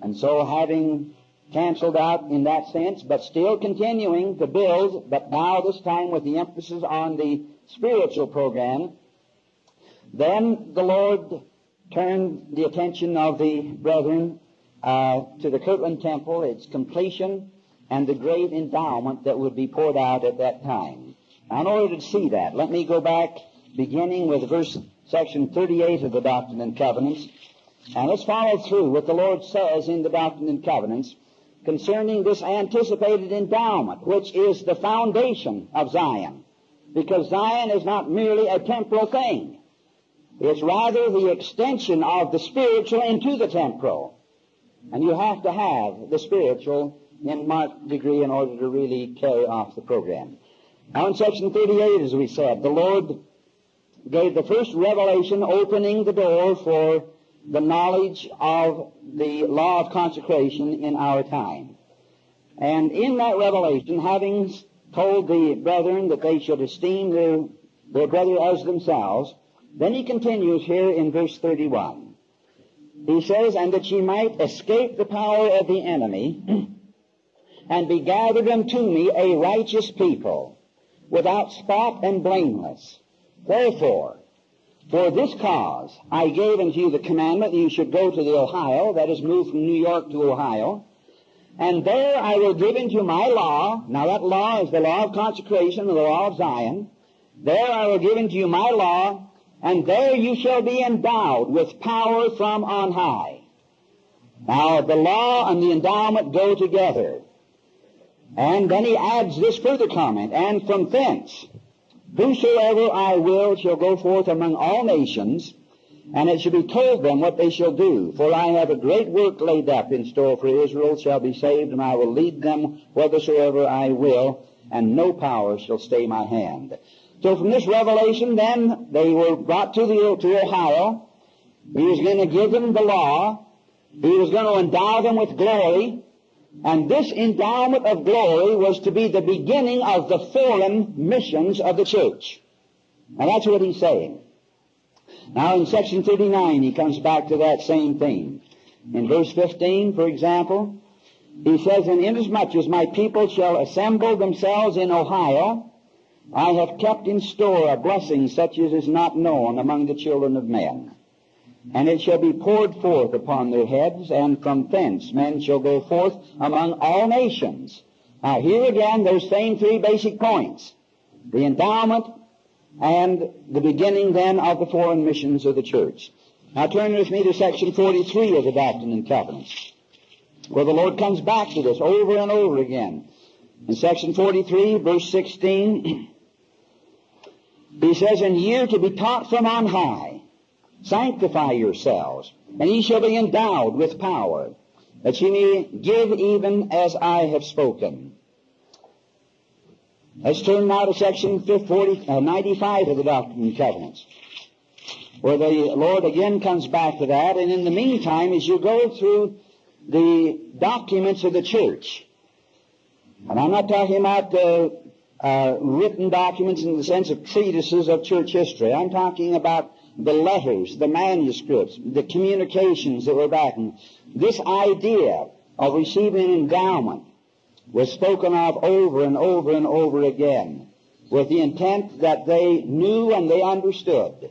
And so, having canceled out in that sense, but still continuing to build, but now this time with the emphasis on the spiritual program. Then the Lord turned the attention of the brethren uh, to the Kirtland Temple, its completion, and the great endowment that would be poured out at that time. Now, in order to see that, let me go back, beginning with verse section 38 of the Doctrine and Covenants, and let's follow through what the Lord says in the Doctrine and Covenants concerning this anticipated endowment, which is the foundation of Zion. Because Zion is not merely a temporal thing. It's rather the extension of the spiritual into the temporal. And you have to have the spiritual in marked degree in order to really carry off the program. Now in section 38, as we said, the Lord gave the first revelation opening the door for the knowledge of the law of consecration in our time. And in that revelation, having told the brethren that they should esteem their their brother as themselves. Then he continues here in verse 31. He says, And that ye might escape the power of the enemy, and be gathered unto me a righteous people, without spot and blameless. Wherefore, for this cause I gave unto you the commandment that you should go to the Ohio, that is moved from New York to Ohio, and there I will give unto you my law, now that law is the law of consecration, the law of Zion, there I will give unto you my law, and there you shall be endowed with power from on high. Now the law and the endowment go together. And then he adds this further comment, and from thence Whosoever I will shall go forth among all nations, and it shall be told them what they shall do. For I have a great work laid up in store for Israel shall be saved, and I will lead them whithersoever I will, and no power shall stay my hand. So from this revelation, then, they were brought to, the, to Ohio. He was going to give them the law. He was going to endow them with glory. And this endowment of glory was to be the beginning of the foreign missions of the church. And that's what he's saying. Now in section 39 he comes back to that same theme. In verse 15, for example, he says, And inasmuch as my people shall assemble themselves in Ohio, I have kept in store a blessing such as is not known among the children of men and it shall be poured forth upon their heads, and from thence men shall go forth among all nations. Now here again, those same three basic points. The endowment and the beginning then of the foreign missions of the church. Now turn with me to section 43 of the Doctrine and Covenants, where the Lord comes back to this over and over again. In section 43, verse 16, he says, And are to be taught from on high, Sanctify yourselves, and ye shall be endowed with power, that ye may give even as I have spoken. Let's turn now to section 40, uh, 95 of the Doctrine and Covenants, where the Lord again comes back to that, and in the meantime, as you go through the documents of the church, and I'm not talking about uh, uh, written documents in the sense of treatises of church history. I'm talking about the letters, the manuscripts, the communications that were back. This idea of receiving endowment was spoken of over and over and over again with the intent that they knew and they understood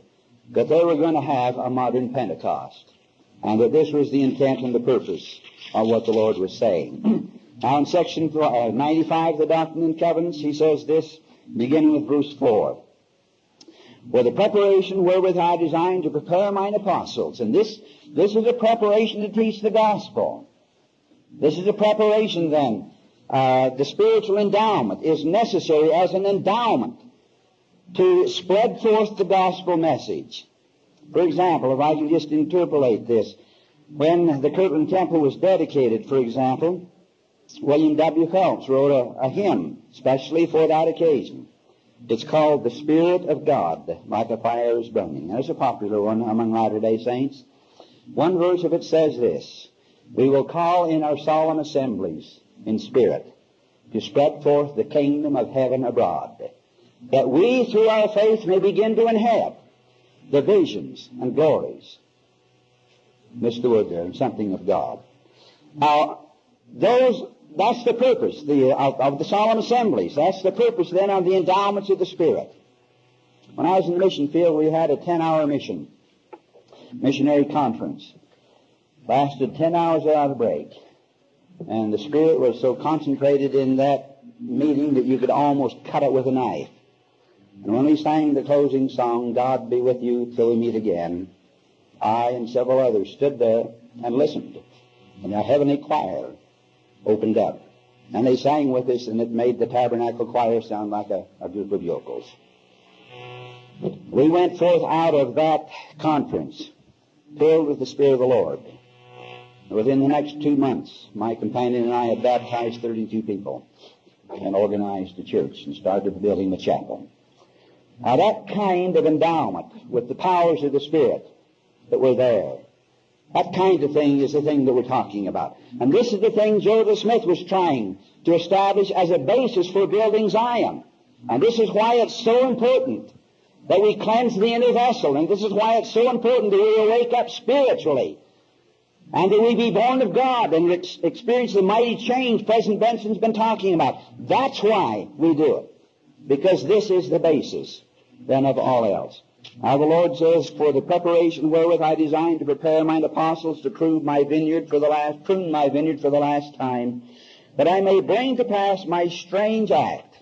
that they were going to have a modern Pentecost and that this was the intent and the purpose of what the Lord was saying. now in section uh, 95 of the Doctrine and Covenants, he says this, beginning with verse 4 for the preparation wherewith I designed to prepare mine apostles. And this, this is a preparation to teach the gospel. This is a preparation then. Uh, the spiritual endowment is necessary as an endowment to spread forth the gospel message. For example, if I can just interpolate this, when the Kirtland Temple was dedicated, for example, William W. Phelps wrote a, a hymn specially for that occasion. It's called The Spirit of God, like a fire is burning. There's a popular one among Latter-day Saints. One verse of it says this, We will call in our solemn assemblies in spirit to spread forth the kingdom of heaven abroad, that we through our faith may begin to inherit the visions and glories. Missed the word there, something of God. Now, those that's the purpose the, uh, of, of, the solemn assemblies. That's the purpose then of the endowments of the Spirit. When I was in the mission field, we had a 10-hour mission, missionary conference. Lasted 10 hours without a break. And the Spirit was so concentrated in that meeting that you could almost cut it with a knife. And when we sang the closing song, God be with you till we meet again, I and several others stood there and listened. And a heavenly choir opened up. And they sang with us, and it made the tabernacle choir sound like a, a group of yokels. We went forth out of that conference filled with the Spirit of the Lord. Within the next two months, my companion and I had baptized 32 people and organized a church and started building the chapel. Now that kind of endowment with the powers of the Spirit that were there that kind of thing is the thing that we're talking about. And this is the thing Joseph Smith was trying to establish as a basis for building Zion. And this is why it's so important that we cleanse the inner vessel. And this is why it's so important that we wake up spiritually. And that we be born of God and ex- experience the mighty change President Benson's been talking about. That's why we do it. Because this is the basis then of all else. Now the Lord says, For the preparation wherewith I designed to prepare mine apostles to prove my vineyard for the last, prune my vineyard for the last time, that I may bring to pass my strange act,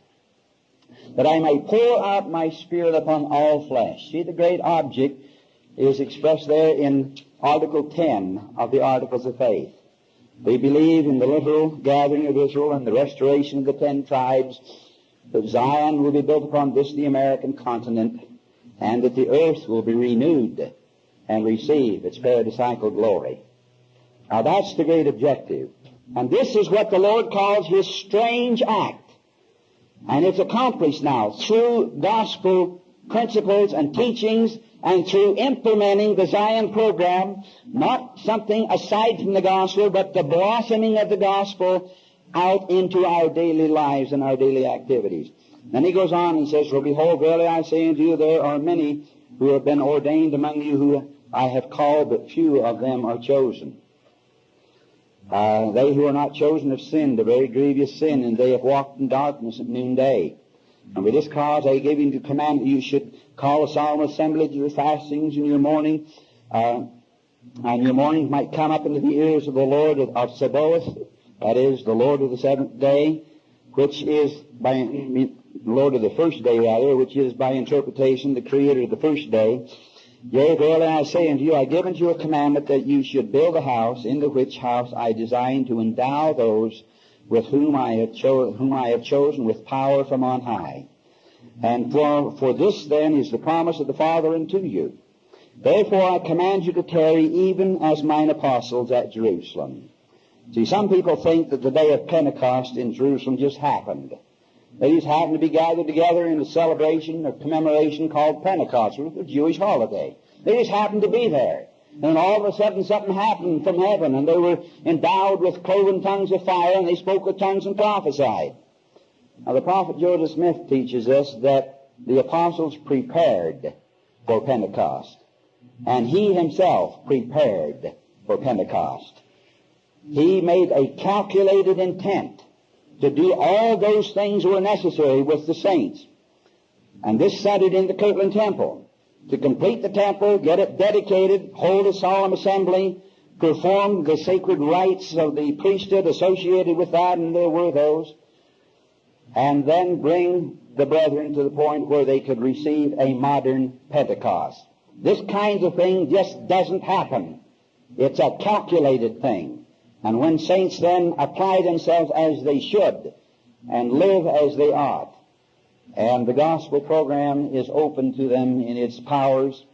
that I may pour out my spirit upon all flesh. See, the great object is expressed there in Article 10 of the Articles of Faith. They believe in the literal gathering of Israel and the restoration of the ten tribes, that Zion will be built upon this, the American continent, and that the earth will be renewed and receive its paradisiacal glory. Now that's the great objective. And this is what the Lord calls His strange act. And it's accomplished now through gospel principles and teachings and through implementing the Zion program, not something aside from the gospel, but the blossoming of the gospel out into our daily lives and our daily activities. Then he goes on and says, Well, behold, verily I say unto you, there are many who have been ordained among you who I have called, but few of them are chosen. Uh, they who are not chosen have sinned a very grievous sin, and they have walked in darkness at noonday. And for this cause I gave you command that you should call a solemn assembly to your fastings and your mourning, uh, and your mournings might come up into the ears of the Lord of, of Sabaoth, that is, the Lord of the seventh day, which is by Lord of the first day rather, which is by interpretation the Creator of the first day. Yea, verily I say unto you, I give unto you a commandment that you should build a house, in the which house I design to endow those with whom I have, cho- whom I have chosen with power from on high. And for, for this then is the promise of the Father unto you. Therefore I command you to tarry even as mine apostles at Jerusalem. See, some people think that the day of Pentecost in Jerusalem just happened. They just happened to be gathered together in a celebration or commemoration called Pentecost, which was a Jewish holiday. They just happened to be there. And all of a sudden something happened from heaven, and they were endowed with cloven tongues of fire, and they spoke with tongues and prophesied. Now the prophet Joseph Smith teaches us that the apostles prepared for Pentecost. And he himself prepared for Pentecost. He made a calculated intent to do all those things were necessary with the saints. And this centered in the Kirtland Temple. To complete the temple, get it dedicated, hold a solemn assembly, perform the sacred rites of the priesthood associated with that, and there were those, and then bring the brethren to the point where they could receive a modern Pentecost. This kind of thing just doesn't happen. It's a calculated thing. And when saints then apply themselves as they should and live as they ought, and the gospel program is open to them in its powers,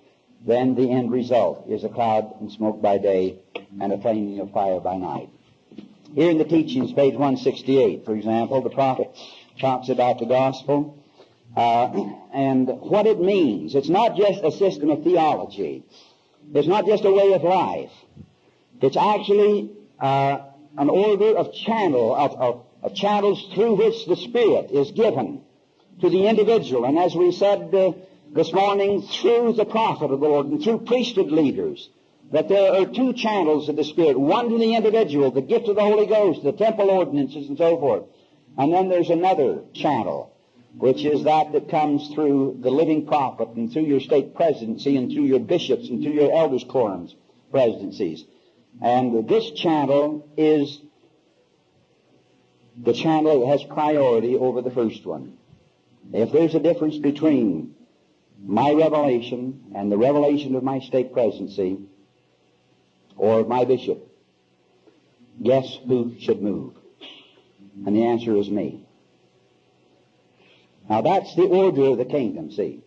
then the end result is a cloud and smoke by day and a flaming of fire by night. Here in the teachings, page 168, for example, the prophet talks about the gospel uh, and what it means. It's not just a system of theology. It's not just a way of life. It's actually uh, an order of channel of, of, of, channels through which the Spirit is given to the individual. And as we said uh, this morning, through the prophet of the Lord and through priesthood leaders, that there are two channels of the Spirit. One to the individual, the gift of the Holy Ghost, the temple ordinances, and so forth. And then there's another channel, which is that that comes through the living prophet and through your stake presidency and through your bishops and through your elders' quorums presidencies. And this channel is the channel that has priority over the first one. If there's a difference between my revelation and the revelation of my stake presidency or my bishop, guess who should move? And the answer is me. Now that's the order of the kingdom, see.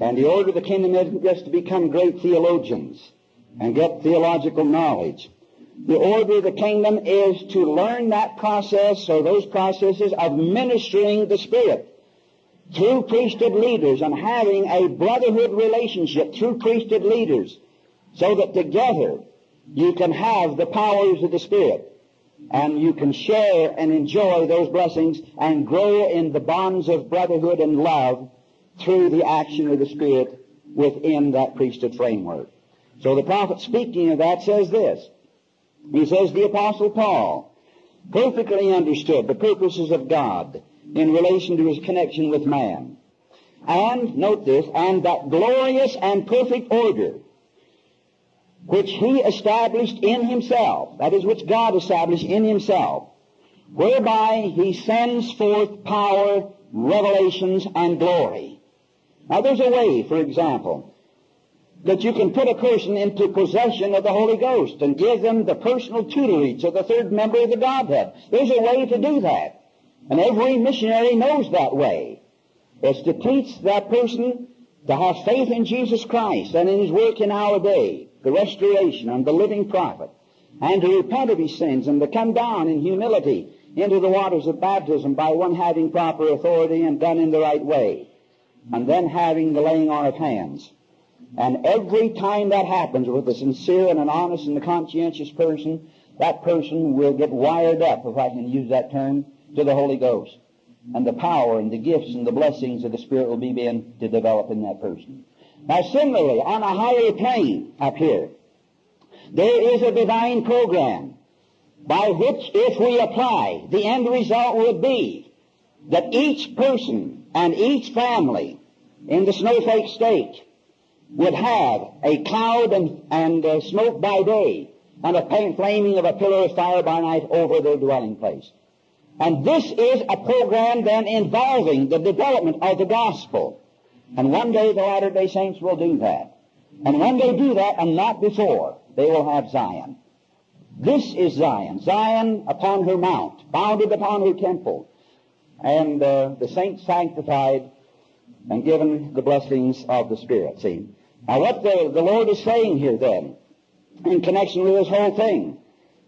And the order of the kingdom isn't just to become great theologians and get theological knowledge. The order of the kingdom is to learn that process or those processes of ministering the Spirit through priesthood leaders and having a brotherhood relationship through priesthood leaders so that together you can have the powers of the Spirit and you can share and enjoy those blessings and grow in the bonds of brotherhood and love through the action of the Spirit within that priesthood framework. So the prophet speaking of that says this. He says the apostle Paul perfectly understood the purposes of God in relation to his connection with man. And, note this, and that glorious and perfect order which he established in himself, that is, which God established in himself, whereby he sends forth power, revelations, and glory. Now there's a way, for example, that you can put a person into possession of the Holy Ghost and give them the personal tutelage of the third member of the Godhead. There's a way to do that. And every missionary knows that way. It's to teach that person to have faith in Jesus Christ and in His work in our day, the restoration and the living prophet, and to repent of his sins and to come down in humility into the waters of baptism by one having proper authority and done in the right way, and then having the laying on of hands. And every time that happens with a sincere and an honest and a conscientious person, that person will get wired up, if I can use that term, to the Holy Ghost. And the power and the gifts and the blessings of the Spirit will begin to develop in that person. Now similarly, on a higher plane up here, there is a divine program by which, if we apply, the end result would be that each person and each family in the Snowflake stake would have a cloud and, and uh, smoke by day and a flaming of a pillar of fire by night over their dwelling place. And this is a program then involving the development of the gospel. And one day the Latter-day Saints will do that. And when they do that, and not before, they will have Zion. This is Zion. Zion upon her mount, founded upon her temple. And uh, the saints sanctified and given the blessings of the Spirit. See? Now what the, the Lord is saying here then, in connection with this whole thing,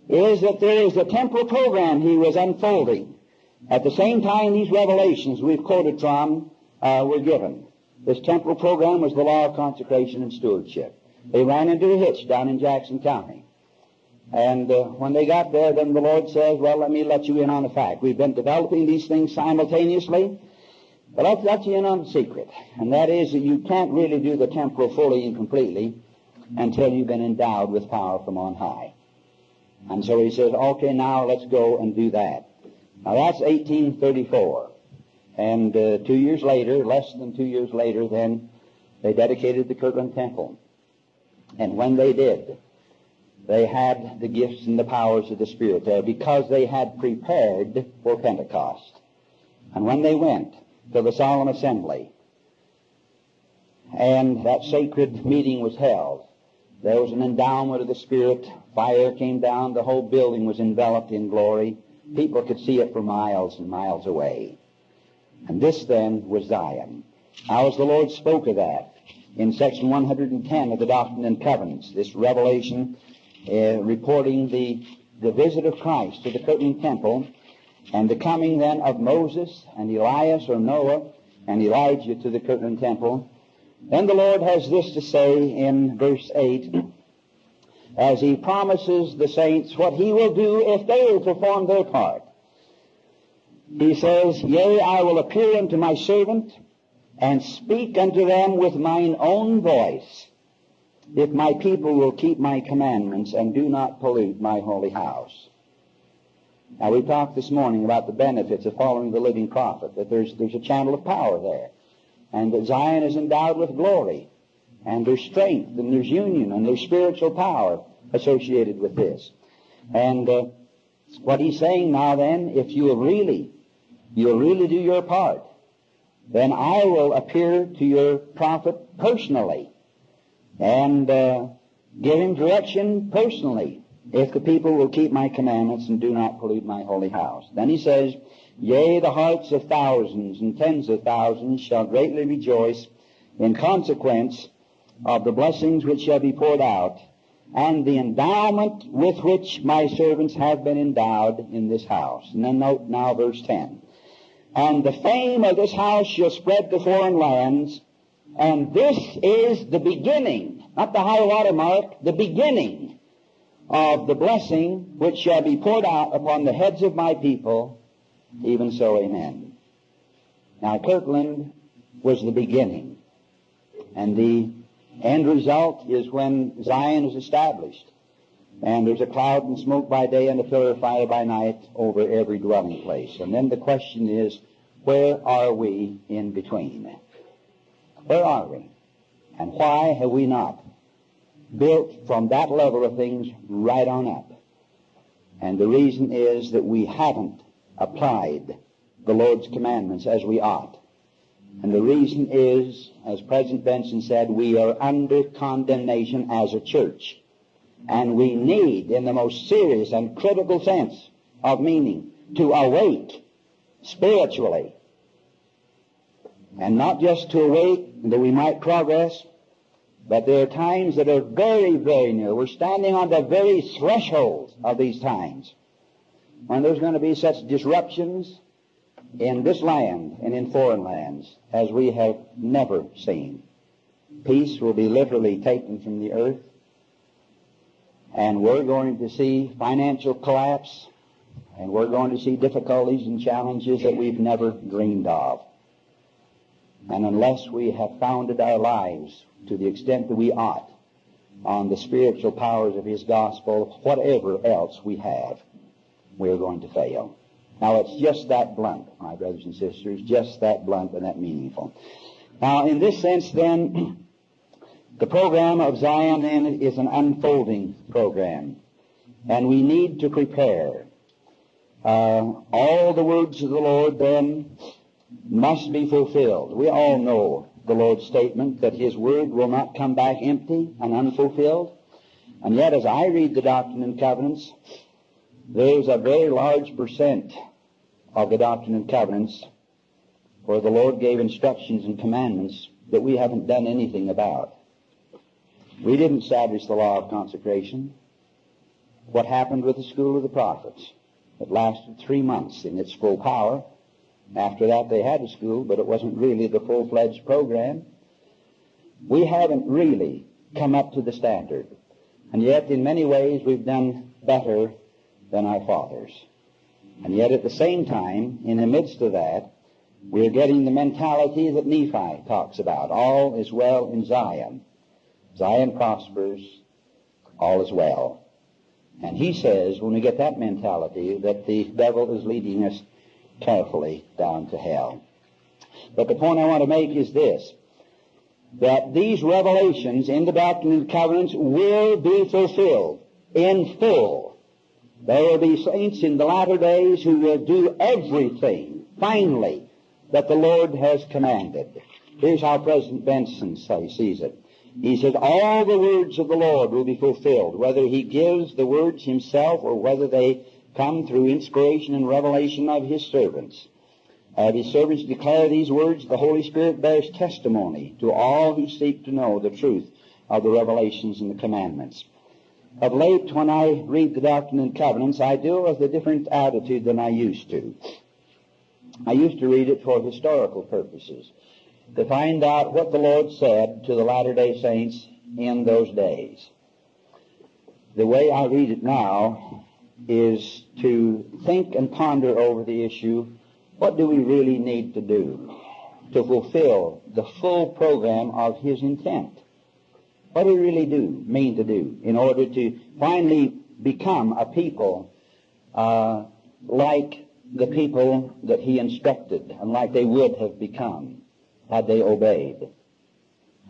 is that there is a temporal program he was unfolding. At the same time these revelations we've quoted from uh, were given. This temporal program was the law of consecration and stewardship. They ran into a hitch down in Jackson County. And uh, when they got there, then the Lord says, well, let me let you in on a fact. We've been developing these things simultaneously, let you in on a secret. And that is that you can't really do the temporal fully and completely until you've been endowed with power from on high. And so he says, okay, now let's go and do that. Now that's 1834. And uh, two years later, less than two years later, then they dedicated the Kirtland Temple. And when they did, they had the gifts and the powers of the Spirit there because they had prepared for Pentecost. And when they went to the solemn assembly, and that sacred meeting was held, there was an endowment of the Spirit. Fire came down. The whole building was enveloped in glory. People could see it for miles and miles away. And this then was Zion. How as the Lord spoke of that in section 110 of the Doctrine and Covenants, this revelation uh, reporting the, the visit of Christ to the Kirtland Temple and the coming then of Moses and Elias or Noah and Elijah to the Kirtland Temple then the Lord has this to say in verse 8, as he promises the saints what he will do if they will perform their part. He says, Yea, I will appear unto my servant and speak unto them with mine own voice, if my people will keep my commandments and do not pollute my holy house. Now we talked this morning about the benefits of following the living prophet, that there's, there's a channel of power there and that Zion is endowed with glory, and there's strength, and there's union, and there's spiritual power associated with this. And uh, what he's saying now then, if you'll really, you'll really do your part, then I will appear to your prophet personally and uh, give him direction personally if the people will keep my commandments and do not pollute my holy house. Then he says, Yea, the hearts of thousands and tens of thousands shall greatly rejoice in consequence of the blessings which shall be poured out, and the endowment with which my servants have been endowed in this house. And then note now verse 10. And the fame of this house shall spread to foreign lands, and this is the beginning, not the high water mark, the beginning of the blessing which shall be poured out upon the heads of my people even so, amen. Now, Kirtland was the beginning. And the end result is when Zion is established. And there's a cloud and smoke by day and a pillar of fire by night over every dwelling place. And then the question is, where are we in between? Where are we? And why have we not built from that level of things right on up? And the reason is that we haven't applied the Lord's commandments as we ought. And the reason is, as President Benson said, we are under condemnation as a church. And we need, in the most serious and critical sense of meaning, to awake spiritually. And not just to awake that we might progress, but there are times that are very, very near. We're standing on the very threshold of these times when there's going to be such disruptions in this land and in foreign lands as we have never seen. Peace will be literally taken from the earth, and we're going to see financial collapse, and we're going to see difficulties and challenges that we've never dreamed of. And unless we have founded our lives to the extent that we ought on the spiritual powers of His gospel, whatever else we have, we're going to fail. Now it's just that blunt, my brothers and sisters, just that blunt and that meaningful. Now in this sense then, the program of Zion then is an unfolding program. And we need to prepare. Uh, all the words of the Lord then must be fulfilled. We all know the Lord's statement that His word will not come back empty and unfulfilled. And yet as I read the Doctrine and Covenants, there's a very large percent of the Doctrine and Covenants where the Lord gave instructions and commandments that we haven't done anything about. We didn't establish the law of consecration. What happened with the school of the prophets? It lasted three months in its full power. After that, they had a school, but it wasn't really the full-fledged program. We haven't really come up to the standard. And yet, in many ways, we've done better than our fathers. And yet at the same time, in the midst of that, we're getting the mentality that Nephi talks about. All is well in Zion. Zion prospers, all is well. And he says, when we get that mentality, that the devil is leading us carefully down to hell. But the point I want to make is this, that these revelations in the Doctrine and Covenants will be fulfilled in full there will be saints in the latter days who will do everything, finally, that the Lord has commanded. Here's how President Benson sees it. He says, all the words of the Lord will be fulfilled, whether he gives the words himself or whether they come through inspiration and revelation of his servants. Uh, As his servants declare these words, the Holy Spirit bears testimony to all who seek to know the truth of the revelations and the commandments. Of late, when I read the Doctrine and Covenants, I do it with a different attitude than I used to. I used to read it for historical purposes, to find out what the Lord said to the Latter-day Saints in those days. The way I read it now is to think and ponder over the issue, what do we really need to do to fulfill the full program of His intent? What do we really do, mean to do, in order to finally become a people uh, like the people that he instructed and like they would have become had they obeyed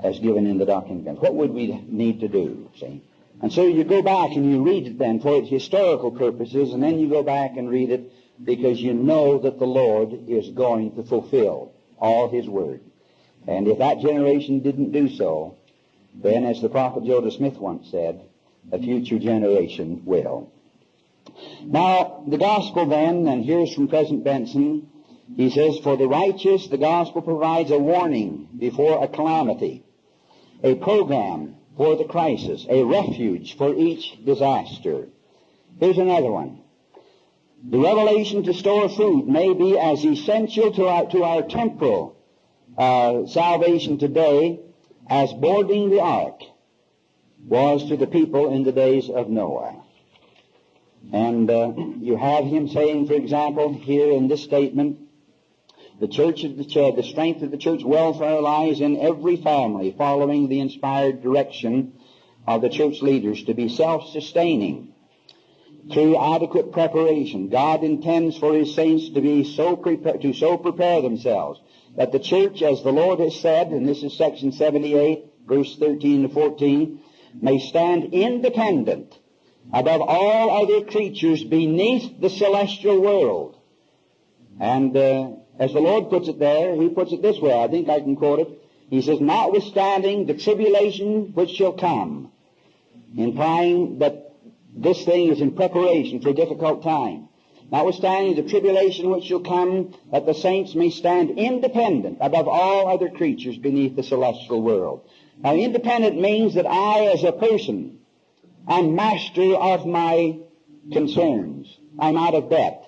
as given in the and What would we need to do, see? And so you go back and you read it then for its historical purposes, and then you go back and read it because you know that the Lord is going to fulfill all His word. And if that generation didn't do so, then, as the prophet Joseph Smith once said, a future generation will. Now, the gospel then, and here's from President Benson, he says, For the righteous, the gospel provides a warning before a calamity, a program for the crisis, a refuge for each disaster. Here's another one. The revelation to store food may be as essential to our, to our temporal uh, salvation today as boarding the ark was to the people in the days of Noah. And uh, you have him saying, for example, here in this statement, The church of the the strength of the church welfare lies in every family following the inspired direction of the church leaders to be self-sustaining through adequate preparation. God intends for His saints to be so prepare, to so prepare themselves that the church, as the Lord has said, and this is section 78, verse 13 to 14, may stand independent above all other creatures beneath the celestial world. And uh, as the Lord puts it there, He puts it this way. I think I can quote it. He says, notwithstanding the tribulation which shall come, implying that this thing is in preparation for a difficult time. Notwithstanding the tribulation which shall come, that the saints may stand independent above all other creatures beneath the celestial world. Now, independent means that I, as a person, am master of my concerns. I'm out of debt.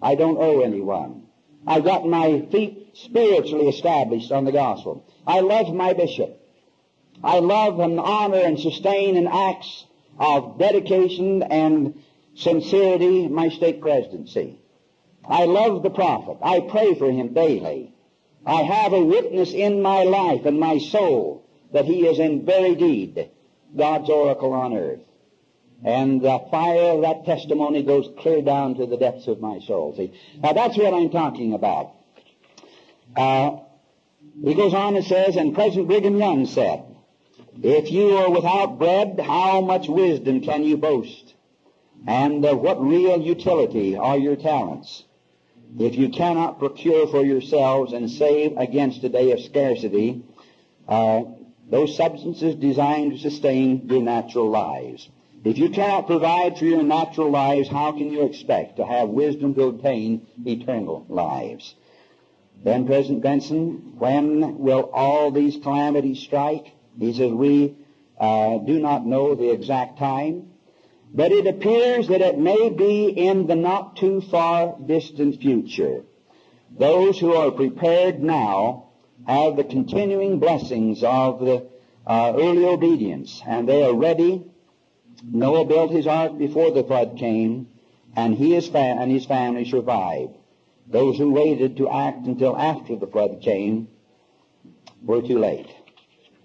I don't owe anyone. I've got my feet spiritually established on the gospel. I love my bishop. I love and honor and sustain in acts of dedication and sincerity my stake presidency. I love the prophet. I pray for him daily. I have a witness in my life and my soul that he is in very deed God's oracle on earth. And the fire of that testimony goes clear down to the depths of my soul. See? Now that's what I'm talking about. Uh, he goes on and says, and President Brigham Young said, if you are without bread, how much wisdom can you boast? And of what real utility are your talents? If you cannot procure for yourselves and save against a day of scarcity, uh, those substances designed to sustain your natural lives. If you cannot provide for your natural lives, how can you expect to have wisdom to obtain eternal lives? Then President Benson, when will all these calamities strike? He says, we uh, do not know the exact time, but it appears that it may be in the not too far distant future. Those who are prepared now have the continuing blessings of the uh, early obedience, and they are ready. Noah built his ark before the flood came, and he fa- and his family survived. Those who waited to act until after the flood came were too late.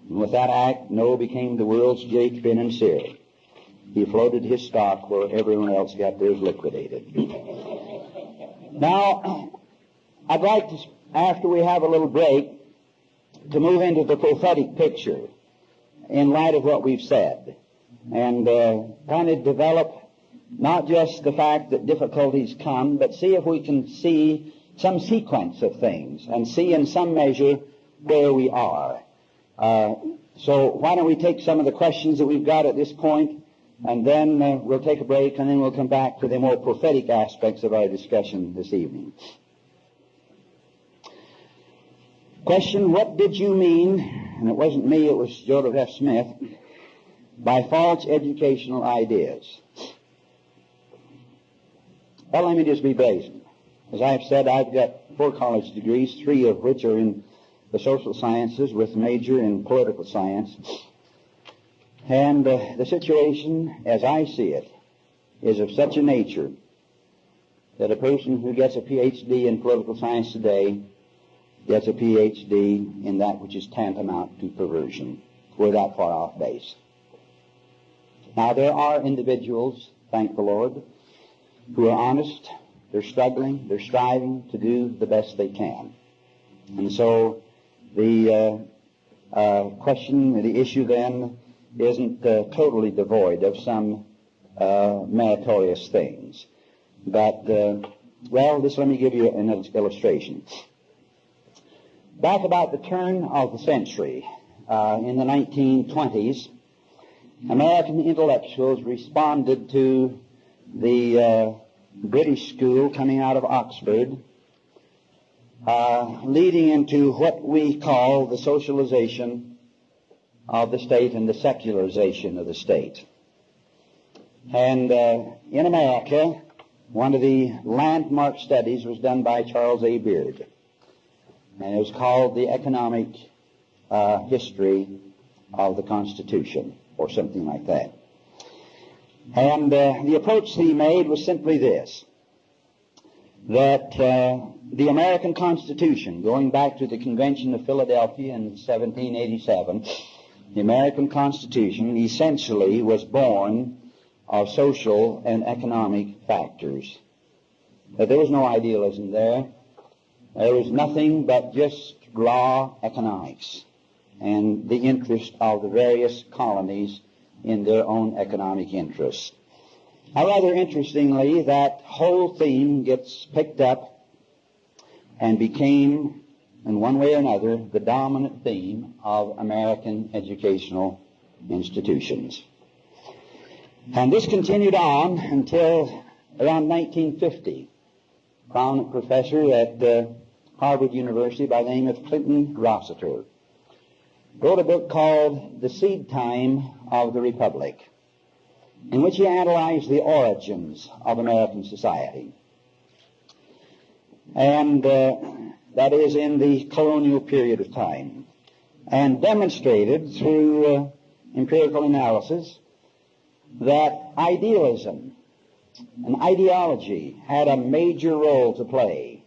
And with that act, Noah became the world's Jake, Finn, and. He floated his stock where everyone else got theirs liquidated. now, I'd like to, after we have a little break, to move into the prophetic picture in light of what we've said and uh, kind of develop not just the fact that difficulties come, but see if we can see some sequence of things and see in some measure where we are. Uh, so why don't we take some of the questions that we've got at this point, and then uh, we'll take a break, and then we'll come back to the more prophetic aspects of our discussion this evening. Question, what did you mean, and it wasn't me, it was Joseph F. Smith, by false educational ideas? Well, let me just be brazen. As I've said, I've got four college degrees, three of which are in the social sciences with major in political science. And uh, the situation, as I see it, is of such a nature that a person who gets a PhD in political science today gets a PhD in that which is tantamount to perversion. We're that far off base. Now, there are individuals, thank the Lord, who are honest, they're struggling, they're striving to do the best they can. And so the uh, uh, question, the issue then isn't uh, totally devoid of some uh, meritorious things. But, uh, well, this let me give you an illustration. Back about the turn of the century, uh, in the 1920s, American intellectuals responded to the British school coming out of Oxford uh, leading into what we call the socialization of the state and the secularization of the state. And uh, in America, one of the landmark studies was done by Charles A. Beard, and it was called The Economic uh, History of the Constitution, or something like that. And uh, the approach he made was simply this. that uh, the American Constitution, going back to the Convention of Philadelphia in 1787, the American Constitution essentially was born of social and economic factors. But there was no idealism there. There was nothing but just raw economics and the interest of the various colonies in their own economic interests. Now, rather interestingly, that whole theme gets picked up and became, in one way or another, the dominant theme of American educational institutions. And this continued on until around 1950. A prominent professor at uh, Harvard University by the name of Clinton Rossiter wrote a book called The Seed Time of the Republic, in which he analyzed the origins of American society. And uh, that is in the colonial period of time, and demonstrated through uh, empirical analysis that idealism and ideology had a major role to play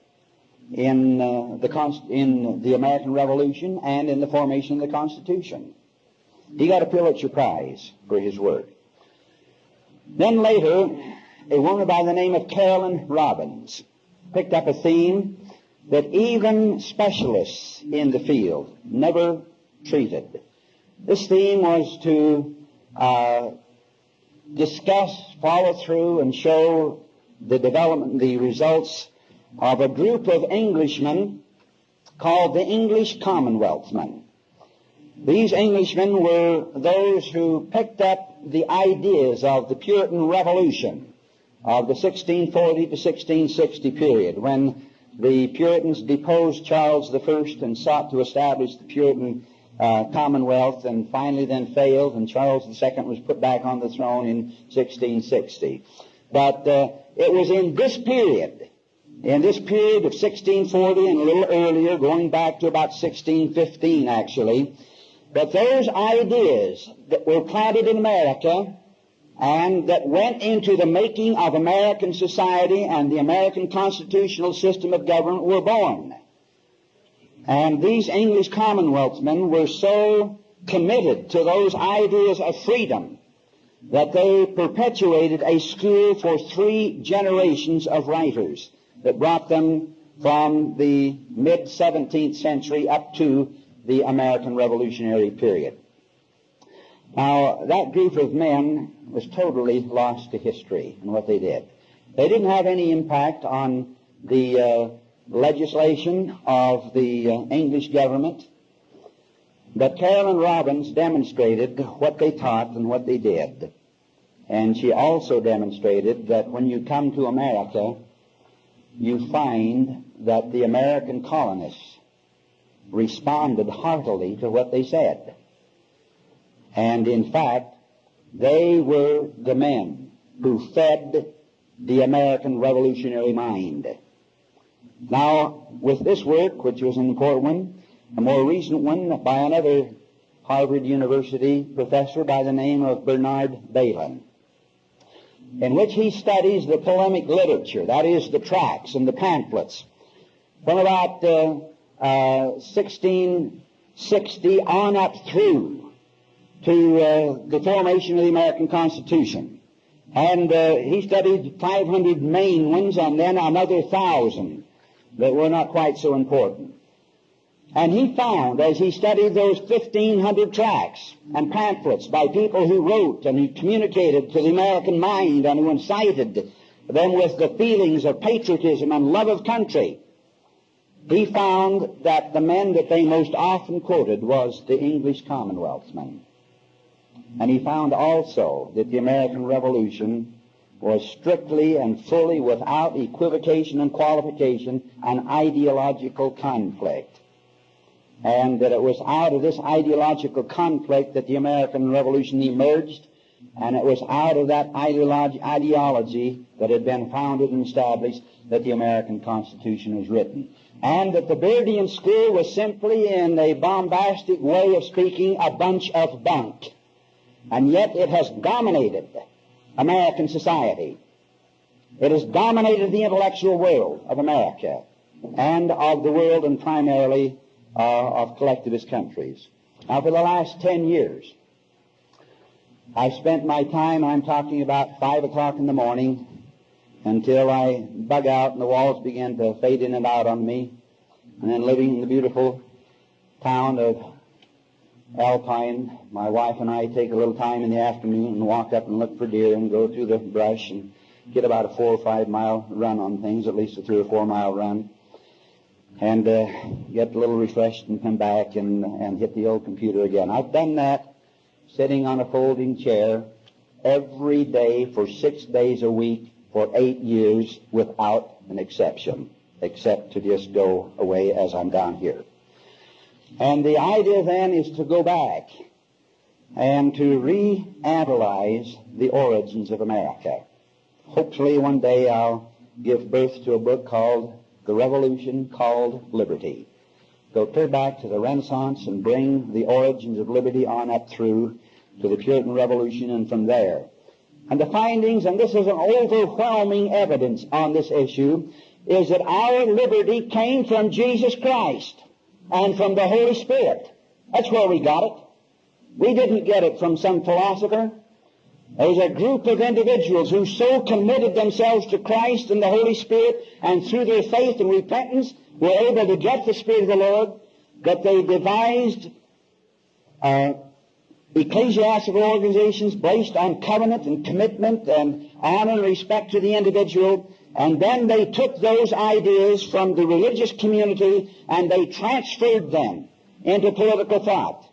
in, uh, the in the American Revolution and in the formation of the Constitution. He got a Pulitzer Prize for his work. Then later, a woman by the name of Caroline Robbins picked up a theme that even specialists in the field never treated. This theme was to uh, discuss, follow through, and show the development, the results of a group of Englishmen called the English Commonwealthmen. These Englishmen were those who picked up the ideas of the Puritan Revolution of the 1640 to 1660 period when the Puritans deposed Charles I and sought to establish the Puritan uh, Commonwealth and finally then failed and Charles II was put back on the throne in 1660. But uh, it was in this period in this period of 1640 and a little earlier, going back to about 1615 actually, but those ideas that were planted in America and that went into the making of American society and the American constitutional system of government were born. And these English Commonwealthmen were so committed to those ideas of freedom that they perpetuated a school for three generations of writers that brought them from the mid 17th century up to the American Revolutionary period. Now, that group of men was totally lost to history and what they did. They didn't have any impact on the uh, legislation of the uh, English government, but Caroline Robbins demonstrated what they taught and what they did. And she also demonstrated that when you come to America, you find that the American colonists responded heartily to what they said. And in fact, they were the men who fed the American revolutionary mind. Now, with this work, which was an important one, a more recent one by another Harvard University professor by the name of Bernard Bailyn, in which he studies the polemic literature, that is, the tracts and the pamphlets, from about uh, uh, 1660 on up through to uh, the formation of the American Constitution. And uh, he studied 500 main ones and then another 1,000 that were not quite so important. And he found, as he studied those 1,500 tracts and pamphlets by people who wrote and who communicated to the American mind and who incited them with the feelings of patriotism and love of country, he found that the men that they most often quoted was the English Commonwealthsmen. And he found also that the American Revolution was strictly and fully, without equivocation and qualification, an ideological conflict and that it was out of this ideological conflict that the American Revolution emerged, and it was out of that ideology, ideology that had been founded and established that the American Constitution was written. And that the Beardian school was simply, in a bombastic way of speaking, a bunch of bunk. And yet it has dominated American society. It has dominated the intellectual world of America and of the world and primarily Uh, of collectivist countries. Now, for the last 10 years, I spent my time, I'm talking about 5 o'clock in the morning, until I bug out and the walls began to fade in and out on me, and then living in the beautiful town of Alpine, my wife and I take a little time in the afternoon and walk up and look for deer and go through the brush and get about a four or five mile run on things, at least a three or four mile run, and uh, get a little refreshed and come back and, and hit the old computer again. I've done that sitting on a folding chair every day for six days a week for eight years without an exception, except to just go away as I'm down here. And the idea then is to go back and to reanalyze the origins of America. Hopefully one day I'll give birth to a book called The Revolution Called Liberty. Go clear back to the Renaissance and bring the origins of liberty on up through to the Puritan Revolution and from there. And the findings, and this is an overwhelming evidence on this issue, is that our liberty came from Jesus Christ and from the Holy Spirit. That's where we got it. We didn't get it from some philosopher. There's a group of individuals who so committed themselves to Christ and the Holy Spirit and through their faith and repentance were able to get the Spirit of the Lord that they devised uh, ecclesiastical organizations based on covenant and commitment and honor and respect to the individual and then they took those ideas from the religious community and they transferred them into political thought.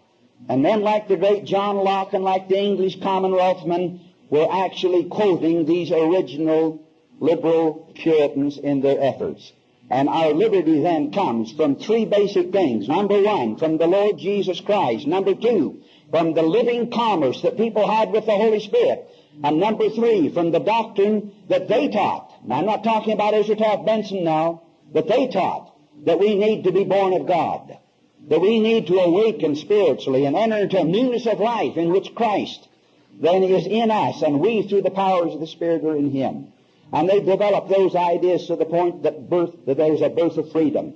And then, like the great John Locke and like the English Commonwealthmen, were actually quoting these original liberal Puritans in their efforts. And our liberty then comes from three basic things. Number one, from the Lord Jesus Christ. Number two, from the living commerce that people had with the Holy Spirit. And number three, from the doctrine that they taught. Now, I'm not talking about Taft Benson now, but they taught that we need to be born of God, that we need to awaken spiritually and enter into a newness of life in which Christ then is in us, and we through the powers of the Spirit are in Him. And they developed those ideas to the point that birth, that there's a birth of freedom.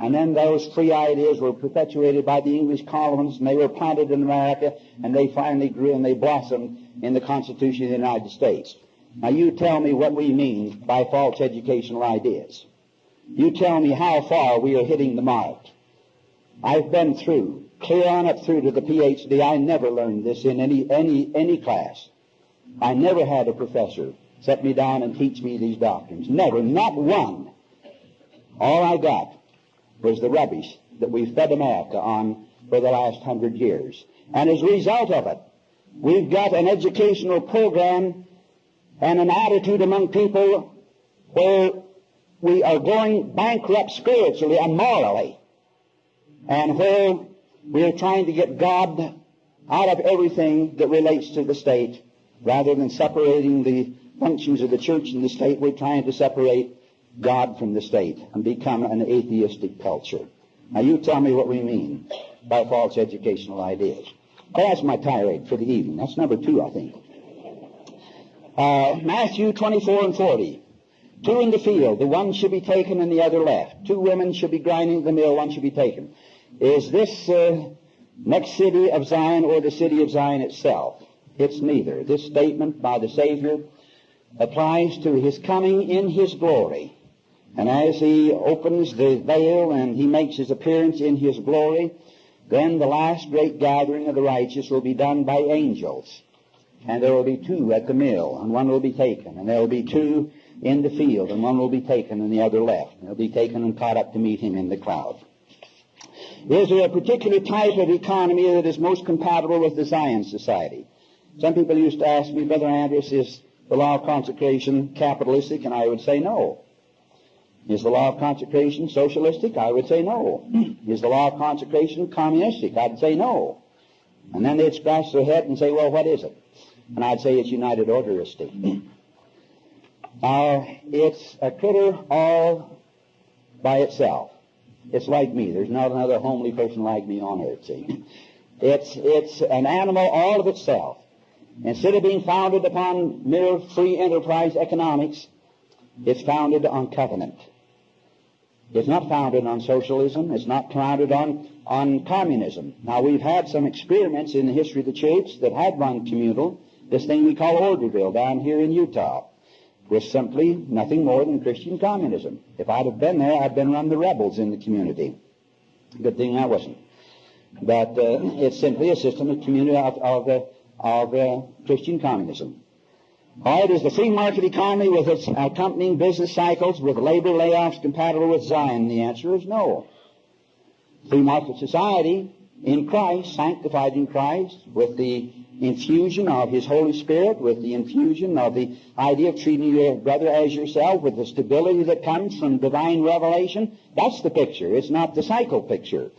And then those free ideas were perpetuated by the English colonists, and they were planted in America, and they finally grew and they blossomed in the Constitution of the United States. Now you tell me what we mean by false educational ideas. You tell me how far we are hitting the mark. I've been through, clear on up through to the PhD. I never learned this in any, any, any class. I never had a professor set me down and teach me these doctrines. Never, not one. All I got was the rubbish that we've fed America on for the last hundred years. And as a result of it, we've got an educational program and an attitude among people where we are going bankrupt spiritually and morally, and where we are trying to get God out of everything that relates to the state, rather than separating the functions of the church and the state, we're trying to separate God from the state and become an atheistic culture. Now you tell me what we mean by false educational ideas. That's my tirade for the evening. That's number two, I think. Uh, Matthew 24 and 40. Two in the field, the one should be taken and the other left. Two women should be grinding the mill, one should be taken. Is this uh, next city of Zion or the city of Zion itself? It's neither. This statement by the Savior applies to his coming in his glory. And as he opens the veil and he makes his appearance in his glory, then the last great gathering of the righteous will be done by angels. And there will be two at the mill, and one will be taken. And there will be two in the field, and one will be taken and the other left. And they'll be taken and caught up to meet him in the cloud. Is there a particular type of economy that is most compatible with the Zion Society? Some people used to ask me, Brother Andrus, is the law of consecration capitalistic? And I would say no. Is the law of consecration socialistic? I would say no. Hmm. Is the law of consecration communistic? I'd say no. And then they'd scratch their head and say, well, what is it? And I'd say it's United Orderistic. Now, it's a critter all by itself. It's like me. There's not another homely person like me on earth, see. It's, it's an animal all of itself. Instead of being founded upon mere free enterprise economics, It's founded on covenant. It's not founded on socialism. It's not founded on, on communism. Now, we've had some experiments in the history of the church that had run communal. This thing we call Orderville down here in Utah was simply nothing more than Christian communism. If I'd have been there, I'd been run the rebels in the community. Good thing I wasn't. But uh, it's simply a system of community of, of, uh, of uh, Christian communism. All right, is the free market economy with its accompanying business cycles with labor layoffs compatible with Zion? The answer is no. Free market society in Christ, sanctified in Christ, with the infusion of His Holy Spirit, with the infusion of the idea of treating your brother as yourself, with the stability that comes from divine revelation, that's the picture. It's not the cycle picture.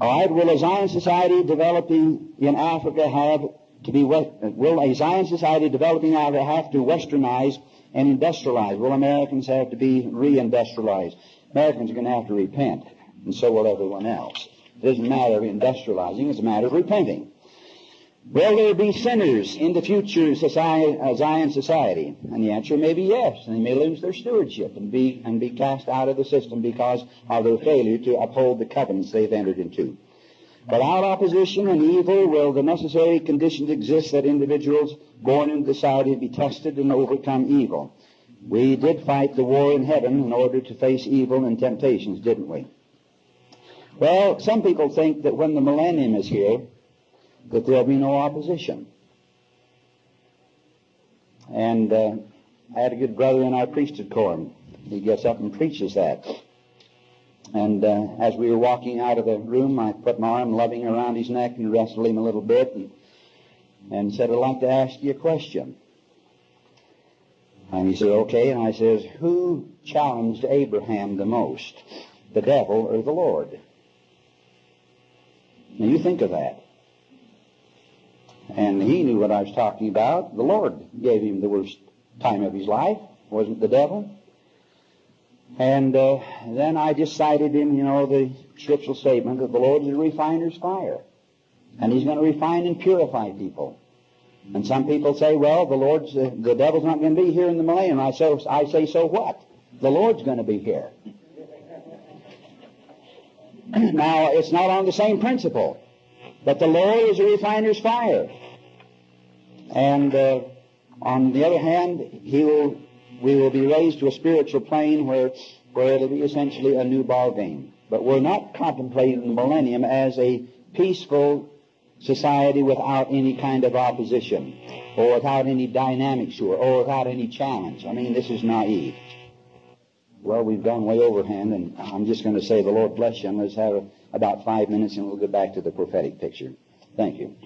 All right, will a Zion society developing in Africa have to be, will a Zion society developing out have to westernize and industrialize? Will Americans have to be reindustrialized? Americans are going to have to repent, and so will everyone else. It doesn't matter of industrializing, it's a matter of repenting. Will there be sinners in the future society, uh, Zion society? And the answer may be yes. And they may lose their stewardship and be, and be cast out of the system because of their failure to uphold the covenants they've entered into. Without opposition and evil will the necessary conditions exist that individuals born into the society be tested and overcome evil. We did fight the war in heaven in order to face evil and temptations, didn't we? Well, some people think that when the millennium is here, that there'll be no opposition. And uh, I had a good brother in our priesthood corps. He gets up and preaches that. And uh, as we were walking out of the room, I put my arm loving around his neck and wrestled him a little bit and, and said, I'd like to ask you a question. And he said, okay. And I says, who challenged Abraham the most, the devil or the Lord? Now you think of that. And he knew what I was talking about. The Lord gave him the worst time of his life, wasn't the devil. And uh, then I just cited him, you know, the scriptural statement that the Lord is a refiner's fire. And he's going to refine and purify people. And some people say, well, the Lord's, uh, the devil's not going to be here in the millennium. I, say, I say, so what? The Lord's going to be here. now, it's not on the same principle. But the Lord is a refiner's fire. And uh, on the other hand, he will, we will be raised to a spiritual plane where, where it'll be essentially a new ball game. But we're not contemplating the millennium as a peaceful society without any kind of opposition or without any dynamics it or without any challenge. I mean, this is naive. Well, we've gone way overhand, and I'm just going to say the Lord bless you, and let's have about five minutes, and we'll get back to the prophetic picture. Thank you.